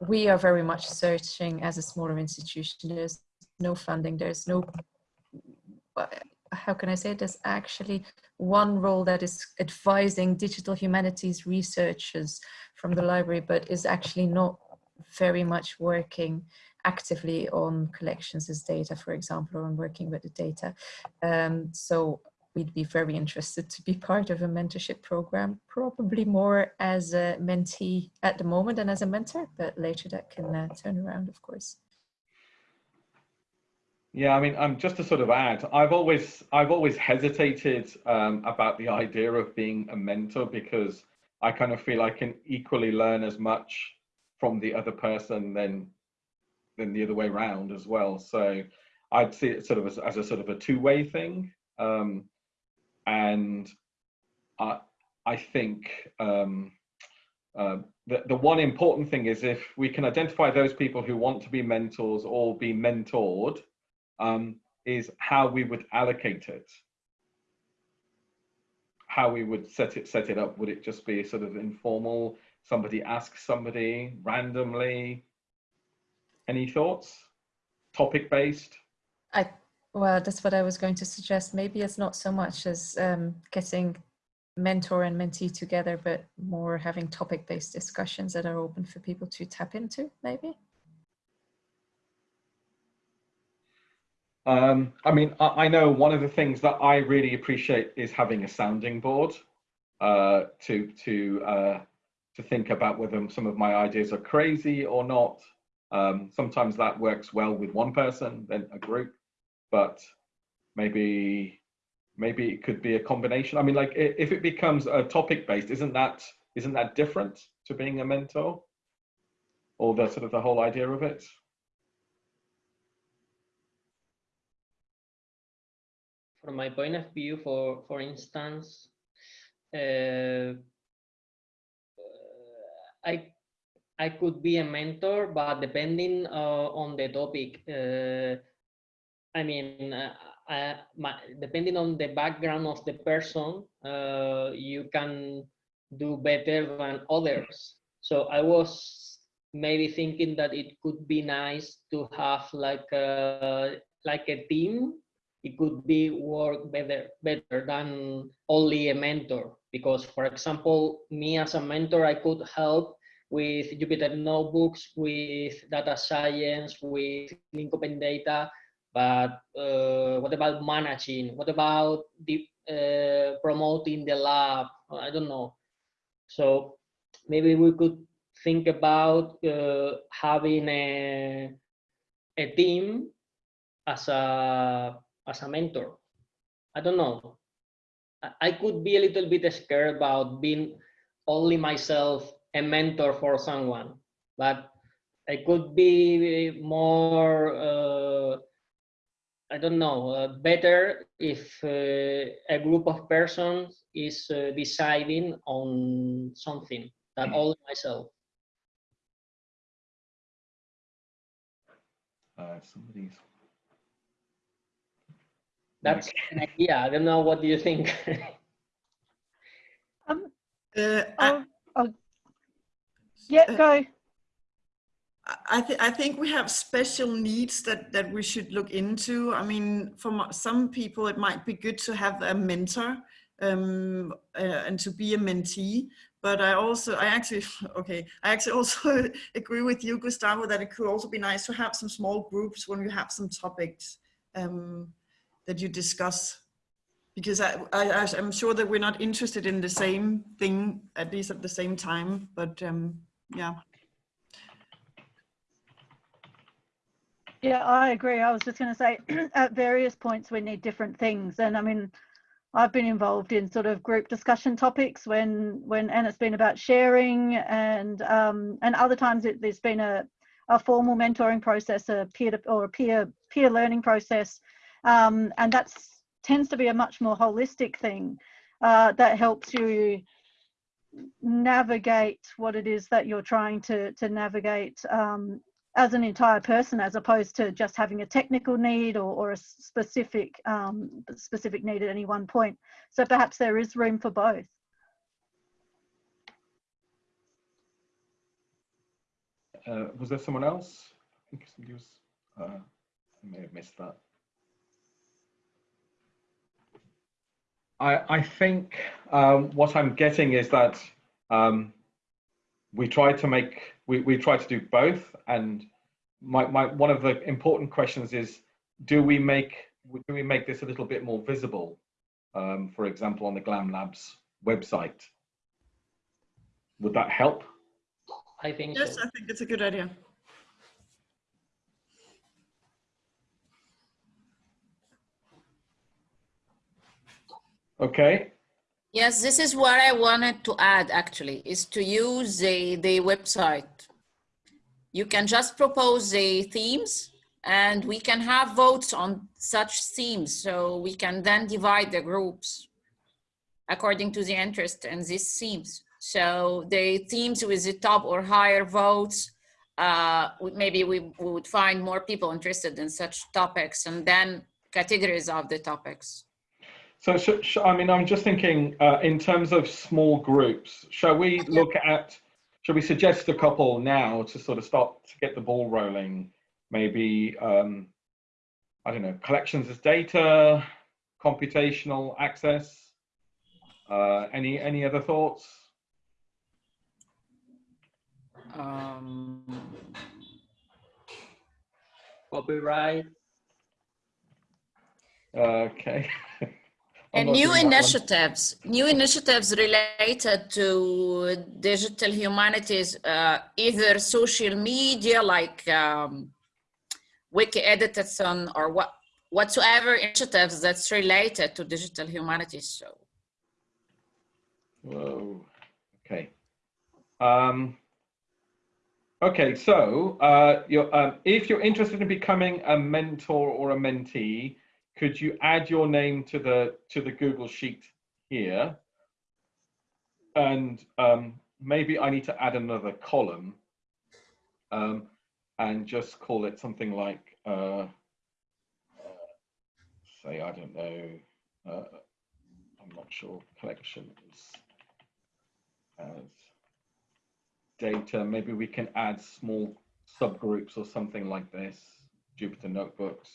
we are very much searching as a smaller institution. There's no funding. There's no how can I say? It? There's actually one role that is advising digital humanities researchers from the library, but is actually not very much working actively on collections as data, for example, or on working with the data. Um, so we'd be very interested to be part of a mentorship program, probably more as a mentee at the moment than as a mentor, but later that can uh, turn around, of course. Yeah, I mean, um, just to sort of add, I've always I've always hesitated um, about the idea of being a mentor because I kind of feel I can equally learn as much from the other person than than the other way around as well. So I'd see it sort of as, as a sort of a two-way thing. Um, and I, I think um, uh, the, the one important thing is if we can identify those people who want to be mentors or be mentored, um, is how we would allocate it. How we would set it set it up. Would it just be sort of informal? Somebody asks somebody randomly, any thoughts? Topic based? I well, that's what I was going to suggest. Maybe it's not so much as um, getting mentor and mentee together, but more having topic based discussions that are open for people to tap into, maybe. Um, I mean, I, I, know one of the things that I really appreciate is having a sounding board uh, to to uh, to think about whether some of my ideas are crazy or not. Um, sometimes that works well with one person, then a group, but maybe maybe it could be a combination. I mean, like if it becomes a topic based, isn't that isn't that different to being a mentor, or the sort of the whole idea of it? from my point of view, for for instance, uh, I I could be a mentor, but depending uh, on the topic, uh, I mean, uh, I, my, depending on the background of the person, uh, you can do better than others. So I was maybe thinking that it could be nice to have like a like a team. It could be work better better than only a mentor. Because, for example, me as a mentor, I could help with Jupyter notebooks, with data science, with link open data. But uh, what about managing? What about the, uh, promoting the lab? I don't know. So maybe we could think about uh, having a, a team as a as a mentor. I don't know. I could be a little bit scared about being only myself a mentor for someone, but I could be more, uh, I don't know, uh, better if uh, a group of persons is uh, deciding on something than only myself. Uh, somebody's. That's an idea. I don't know. What do you think? um, Uh, oh, oh, yeah, go. I, th I think we have special needs that, that we should look into. I mean, for some people, it might be good to have a mentor um, uh, and to be a mentee. But I also, I actually, okay, I actually also agree with you, Gustavo, that it could also be nice to have some small groups when you have some topics um, that you discuss. Because I, I, I'm sure that we're not interested in the same thing, at least at the same time, but um, yeah. Yeah, I agree. I was just going to say at various points we need different things. And I mean, I've been involved in sort of group discussion topics when, when and it's been about sharing and um, and other times it, there's been a, a formal mentoring process, a peer to, or a peer peer learning process, um, and that's tends to be a much more holistic thing uh, that helps you navigate what it is that you're trying to to navigate um, as an entire person as opposed to just having a technical need or, or a specific um, specific need at any one point. So perhaps there is room for both. Uh, was there someone else? I think somebody was, uh, I may have missed that. I, I think um, what I'm getting is that um, we try to make we, we try to do both. And my, my one of the important questions is do we make do we make this a little bit more visible um, for example on the glam labs website? Would that help? I think yes so. i think it's a good idea okay Yes, this is what I wanted to add actually, is to use the, the website. You can just propose the themes and we can have votes on such themes. So we can then divide the groups according to the interest in these themes. So the themes with the top or higher votes, uh, maybe we, we would find more people interested in such topics and then categories of the topics. So, sh sh I mean, I'm just thinking uh, in terms of small groups, shall we look at, shall we suggest a couple now to sort of start to get the ball rolling? Maybe, um, I don't know, collections as data, computational access. Uh, any, any other thoughts? Um, copyright. Okay. And new initiatives, new initiatives related to digital humanities, uh, either social media like um, Wiki Editathon or what, whatsoever initiatives that's related to digital humanities. So. Whoa. Okay. Um, okay. So, uh, you're, um, if you're interested in becoming a mentor or a mentee, could you add your name to the to the Google Sheet here? And um, maybe I need to add another column um, and just call it something like, uh, say, I don't know, uh, I'm not sure, collections as data. Maybe we can add small subgroups or something like this, Jupyter notebooks.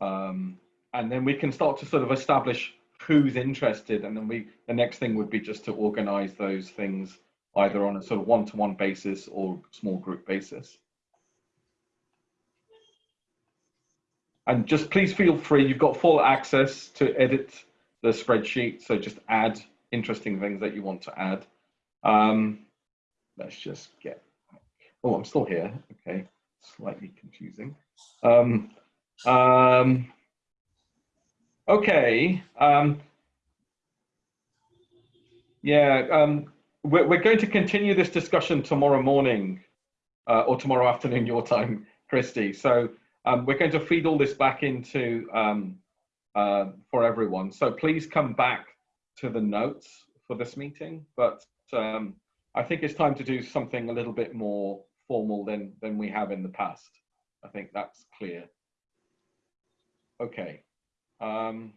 Um, and then we can start to sort of establish who's interested and then we the next thing would be just to organize those things either on a sort of one-to-one -one basis or small group basis. And just please feel free you've got full access to edit the spreadsheet so just add interesting things that you want to add. Um, let's just get oh i'm still here. Okay slightly confusing. Um, um, okay. Um, yeah, um, we're, we're going to continue this discussion tomorrow morning uh, or tomorrow afternoon your time, Christy. So um, we're going to feed all this back into um, uh, for everyone. So please come back to the notes for this meeting. But um, I think it's time to do something a little bit more formal than, than we have in the past. I think that's clear. Okay, um,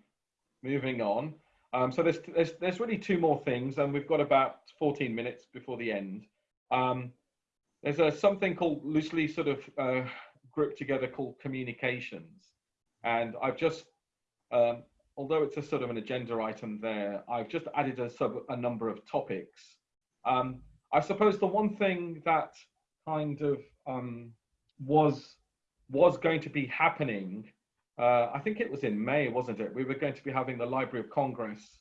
moving on. Um, so there's, there's, there's really two more things and we've got about 14 minutes before the end. Um, there's a, something called loosely sort of uh, grouped together called communications. And I've just, um, although it's a sort of an agenda item there, I've just added a, sub, a number of topics. Um, I suppose the one thing that kind of um, was was going to be happening uh, I think it was in May, wasn't it? We were going to be having the Library of Congress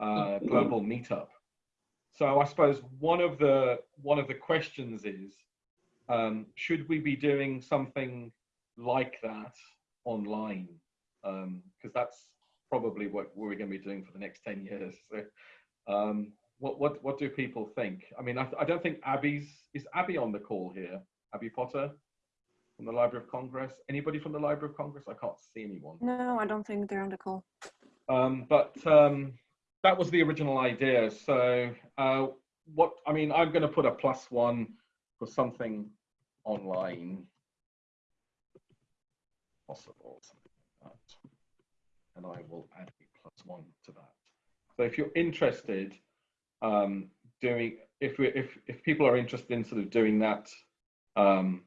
uh, mm-hmm. global meetup. So I suppose one of the one of the questions is, um, should we be doing something like that online? Because um, that's probably what we're going to be doing for the next ten years. So, um, what what what do people think? I mean, I, I don't think Abby's is Abby on the call here. Abby Potter from the Library of Congress? Anybody from the Library of Congress? I can't see anyone. No, I don't think they're on the call. Um, but um, that was the original idea. So uh, what, I mean, I'm going to put a plus one for something online possible, something like that. And I will add a plus one to that. So if you're interested, um, doing, if, we, if, if people are interested in sort of doing that, um,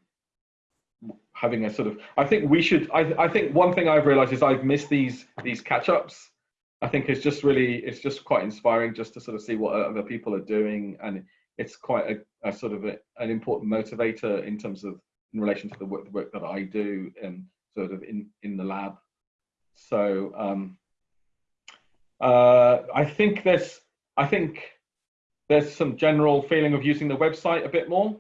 having a sort of i think we should i, I think one thing i've realized is i've missed these these catch-ups. I think it's just really it's just quite inspiring just to sort of see what other people are doing and it's quite a, a sort of a, an important motivator in terms of in relation to the work, the work that i do and sort of in in the lab. So um uh i think there's i think there's some general feeling of using the website a bit more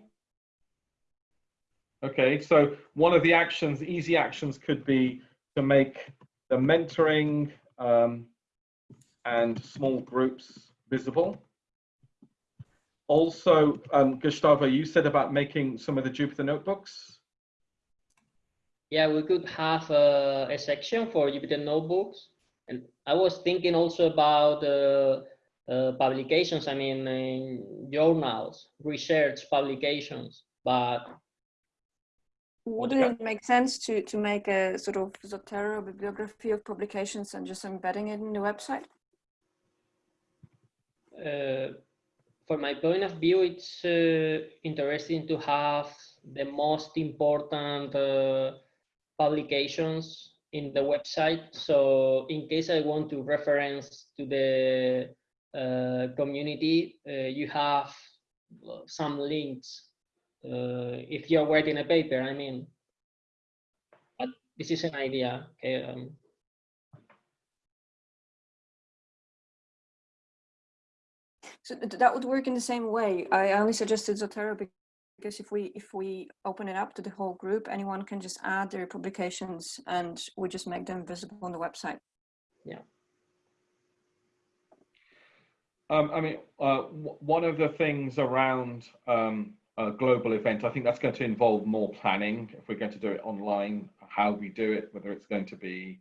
Okay, so one of the actions, easy actions could be to make the mentoring um, and small groups visible. Also, um, Gustavo, you said about making some of the Jupyter notebooks. Yeah, we could have a, a section for Jupyter notebooks. And I was thinking also about uh, uh, publications, I mean, journals, research publications, but wouldn't it make sense to, to make a sort of Zotero bibliography of publications and just embedding it in the website? Uh, from my point of view, it's uh, interesting to have the most important uh, publications in the website. So in case I want to reference to the uh, community, uh, you have some links if you're writing a paper, I mean, but this is an idea. Okay. Um, so that would work in the same way. I only suggested Zotero because if we if we open it up to the whole group, anyone can just add their publications and we just make them visible on the website. Yeah. Um, I mean, uh, one of the things around um, a global event, I think that's going to involve more planning. If we're going to do it online, how we do it, whether it's going to be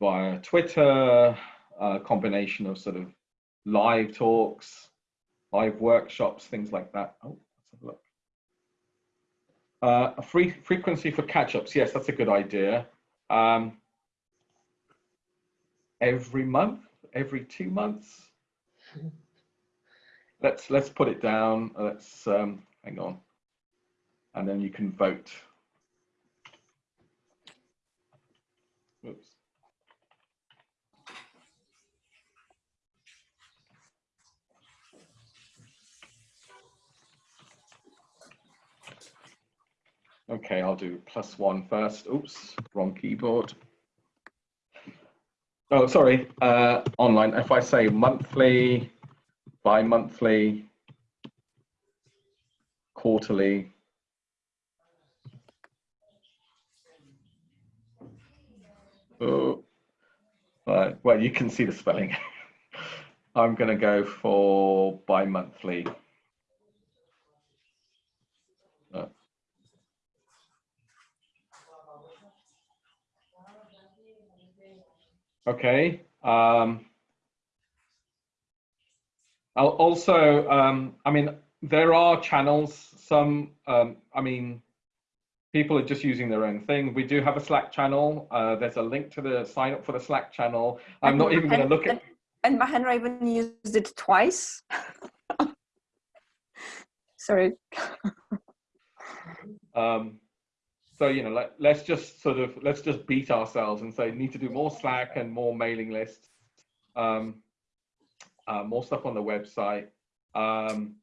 via Twitter, a combination of sort of live talks, live workshops, things like that. Oh, let's have a look. Uh, a free frequency for catch-ups. Yes, that's a good idea. Um, every month, every two months. Let's let's put it down. Let's um, hang on, and then you can vote. Oops. Okay, I'll do plus one first. Oops, wrong keyboard. Oh, sorry, uh, online. If I say monthly, bi-monthly, quarterly, oh, uh, well, you can see the spelling. I'm going to go for bi-monthly. Okay. Um, I'll also, um, I mean, there are channels. Some, um, I mean, people are just using their own thing. We do have a Slack channel. Uh, there's a link to the sign up for the Slack channel. I'm not even going to look at. And Mahendra even used it twice. Sorry. um, so you know let, let's just sort of let's just beat ourselves and say need to do more slack and more mailing lists um, uh, more stuff on the website um,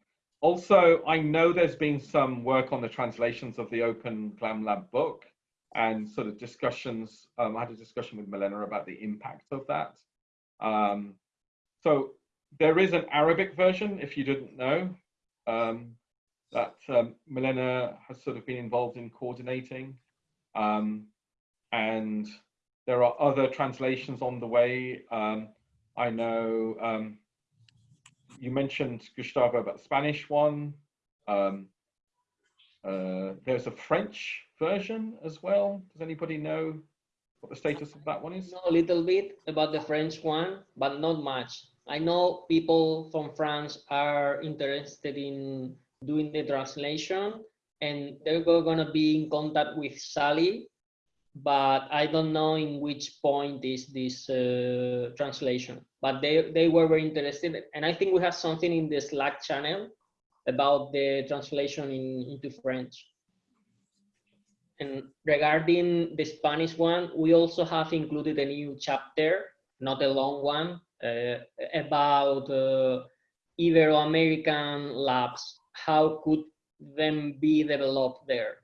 also i know there's been some work on the translations of the open glam lab book and sort of discussions um, i had a discussion with Milena about the impact of that um, so there is an arabic version if you didn't know um, that um, Milena has sort of been involved in coordinating. Um, and there are other translations on the way. Um, I know um, you mentioned, Gustavo, about the Spanish one. Um, uh, there's a French version as well. Does anybody know what the status of that one is? Know a little bit about the French one, but not much. I know people from France are interested in doing the translation and they're going to be in contact with Sally, but I don't know in which point is this uh, translation, but they, they were very interested. And I think we have something in the Slack channel about the translation in, into French. And regarding the Spanish one, we also have included a new chapter, not a long one, uh, about uh, Ibero-American labs how could them be developed there?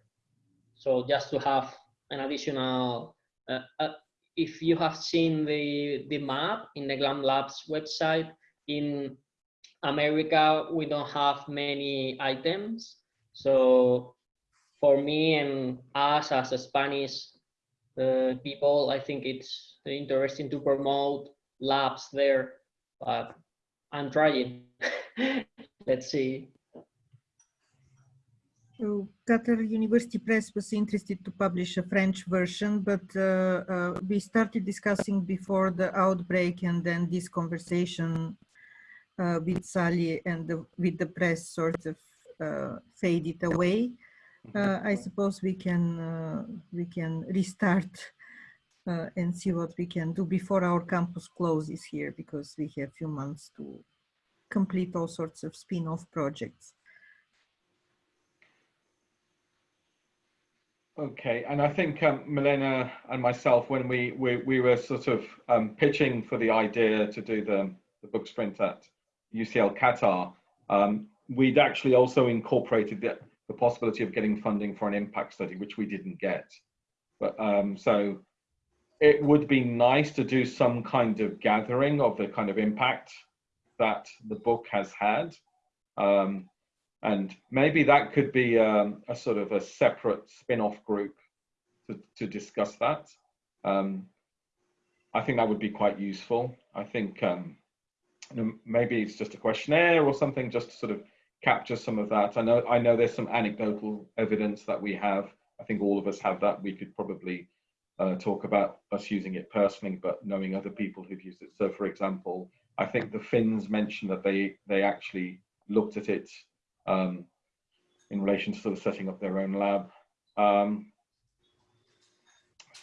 So just to have an additional, uh, uh, if you have seen the, the map in the GLAM Labs website, in America, we don't have many items. So for me and us as a Spanish uh, people, I think it's interesting to promote labs there, but I'm trying. Let's see. So Qatar University Press was interested to publish a French version, but uh, uh, we started discussing before the outbreak and then this conversation uh, with Sally and the, with the press sort of uh, faded away. Uh, I suppose we can uh, we can restart and see what we can do before our campus closes here because we have a few months to complete all sorts of spin-off projects. Okay, and I think um, Milena and myself, when we we, we were sort of um, pitching for the idea to do the, the book sprint at UCL Qatar, um, we'd actually also incorporated the, the possibility of getting funding for an impact study, which we didn't get. But um, so it would be nice to do some kind of gathering of the kind of impact that the book has had. Um, and maybe that could be um, a sort of a separate spin-off group to, to discuss that. Um, I think that would be quite useful. I think um, maybe it's just a questionnaire or something just to sort of capture some of that. I know I know there's some anecdotal evidence that we have. I think all of us have that. We could probably uh, talk about us using it personally, but knowing other people who've used it. So, for example, I think the Finns mentioned that they they actually looked at it um, in relation to sort of setting up their own lab. Um,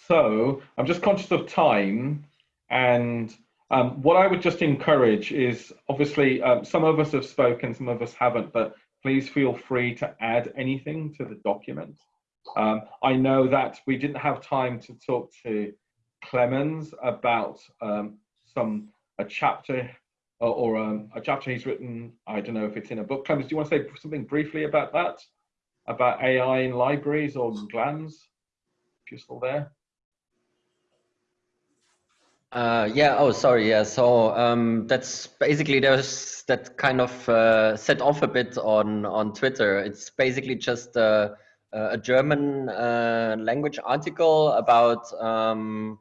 so I'm just conscious of time and um, what I would just encourage is obviously um, some of us have spoken, some of us haven't, but please feel free to add anything to the document. Um, I know that we didn't have time to talk to Clemens about um, some a chapter or, or um, a chapter he's written. I don't know if it's in a book. Clemens, do you want to say something briefly about that? About AI in libraries or GLAMS? If you're still there. Uh, yeah. Oh, sorry. Yeah. So um, that's basically there's that kind of uh, set off a bit on on Twitter. It's basically just a, a German uh, language article about um,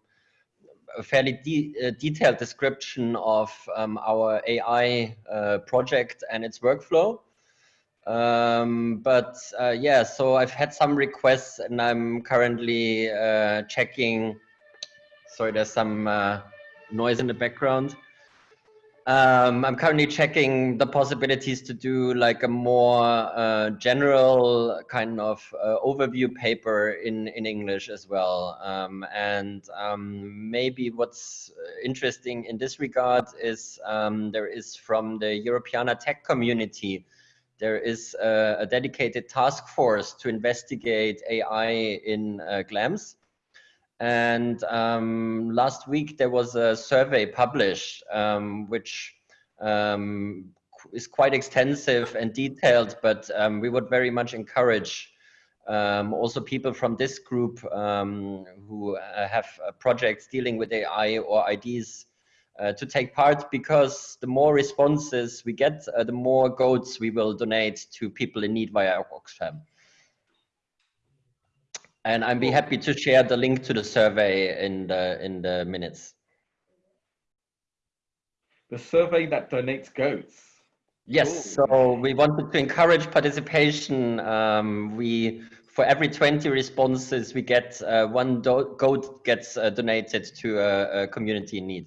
a fairly de uh, detailed description of um, our AI uh, project and its workflow. Um, but uh, yeah, so I've had some requests, and I'm currently checking sorry, there's some uh, noise in the background. Um, I'm currently checking the possibilities to do like a more uh, general kind of uh, overview paper in, in English as well. Um, and um, maybe what's interesting in this regard is um, there is from the Europeana tech community, there is a, a dedicated task force to investigate AI in uh, GLAMS. And um, last week there was a survey published, um, which um, is quite extensive and detailed, but um, we would very much encourage um, also people from this group um, who uh, have uh, projects dealing with AI or ideas uh, to take part because the more responses we get, uh, the more goats we will donate to people in need via Oxfam. And I'd be happy to share the link to the survey in the in the minutes. The survey that donates goats. Yes, so we wanted to encourage participation. Um, we for every 20 responses we get, uh, one goat gets uh, donated to a, a, community in need.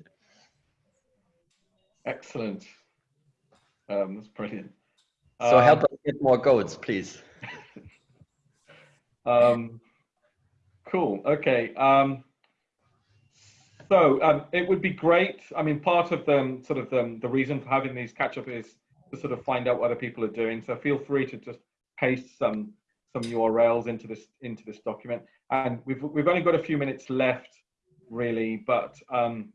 Excellent. Um, that's brilliant. So um, help us get more goats, please. um, Cool. Okay. Um, so um, it would be great. I mean, part of the sort of the, the reason for having these catch up is to sort of find out what other people are doing. So feel free to just paste some some URLs into this into this document. And we've we've only got a few minutes left, really. But um,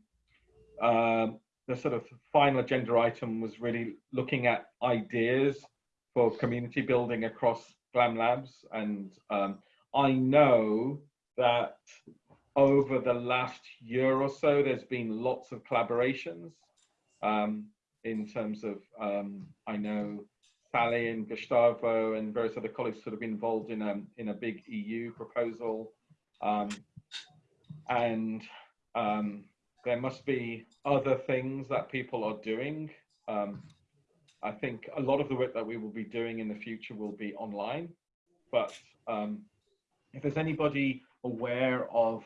uh, the sort of final agenda item was really looking at ideas for community building across Glam Labs. And um, I know that over the last year or so, there's been lots of collaborations um, in terms of, um, I know Sally and Gustavo and various other colleagues sort of involved in a, in a big EU proposal. Um, and um, there must be other things that people are doing. Um, I think a lot of the work that we will be doing in the future will be online, but um, if there's anybody aware of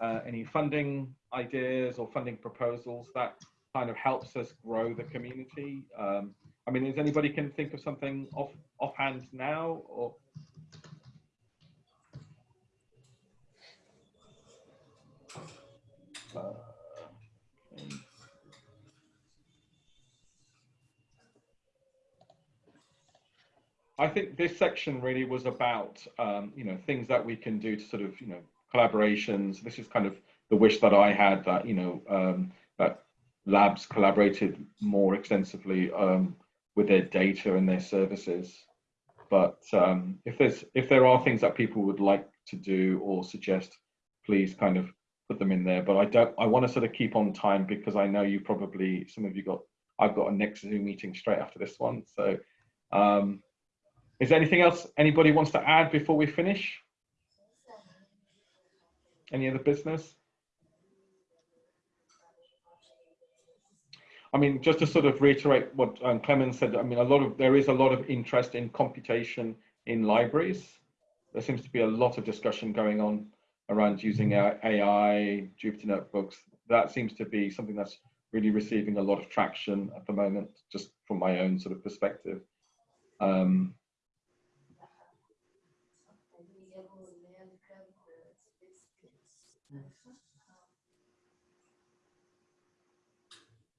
uh, any funding ideas or funding proposals that kind of helps us grow the community. Um, I mean, is anybody can think of something off offhand now or? I think this section really was about, um, you know, things that we can do to sort of, you know, collaborations. This is kind of the wish that I had that, you know, um, that labs collaborated more extensively um, with their data and their services. But um, if there's if there are things that people would like to do or suggest, please kind of put them in there. But I don't. I want to sort of keep on time because I know you probably some of you got. I've got a next Zoom meeting straight after this one, so. Um, is there anything else anybody wants to add before we finish? Any other business? I mean, just to sort of reiterate what um, Clemens said, I mean, a lot of there is a lot of interest in computation in libraries. There seems to be a lot of discussion going on around using AI, Jupyter notebooks. That seems to be something that's really receiving a lot of traction at the moment, just from my own sort of perspective. Um,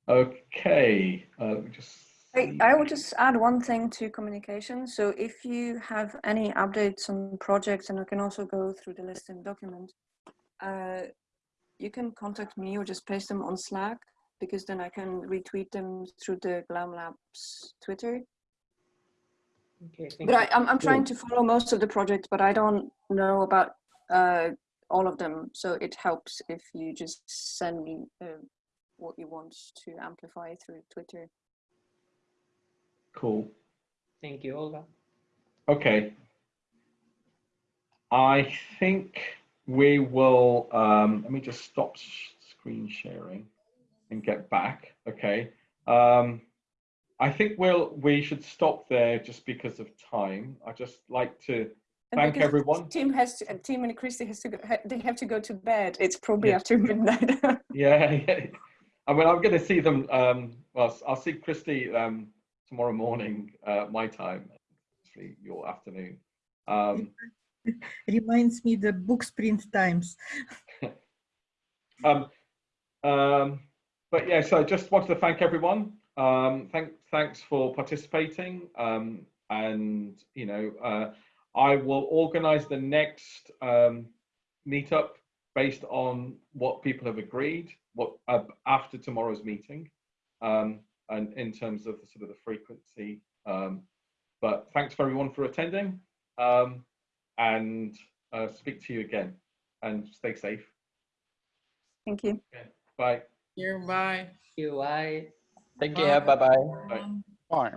Okay, uh, just. I, I will just add one thing to communication. So if you have any updates on projects, and I can also go through the list in document, uh, you can contact me or just paste them on Slack because then I can retweet them through the GLAM Labs Twitter. Okay, But I, I'm, I'm trying to follow most of the projects, but I don't know about uh, all of them. So it helps if you just send me uh, what you want to amplify through Twitter. Cool. Thank you, Olga. Okay. I think we will, um, let me just stop screen sharing and get back. Okay. Um, I think we'll, we should stop there just because of time. I just like to And thank everyone. Tim has to, and Tim and Christy has to go, they have to go to bed. It's probably Yeah. after midnight. Yeah, yeah. I mean, I'm going to see them. Um, well, I'll see Christy um, tomorrow morning, uh, my time, actually your afternoon. Um, Reminds me the book sprint times. um, um, but yeah, so I just wanted to thank everyone. Um, thank, thanks for participating. Um, and you know, uh, I will organise the next um, meetup based on what people have agreed. What uh, after tomorrow's meeting, um, and in terms of the sort of the frequency. Um, but thanks for everyone for attending, um, and uh, speak to you again. And stay safe. Thank you. Bye. You bye. You bye. Take care. Bye bye. Bye. Bye.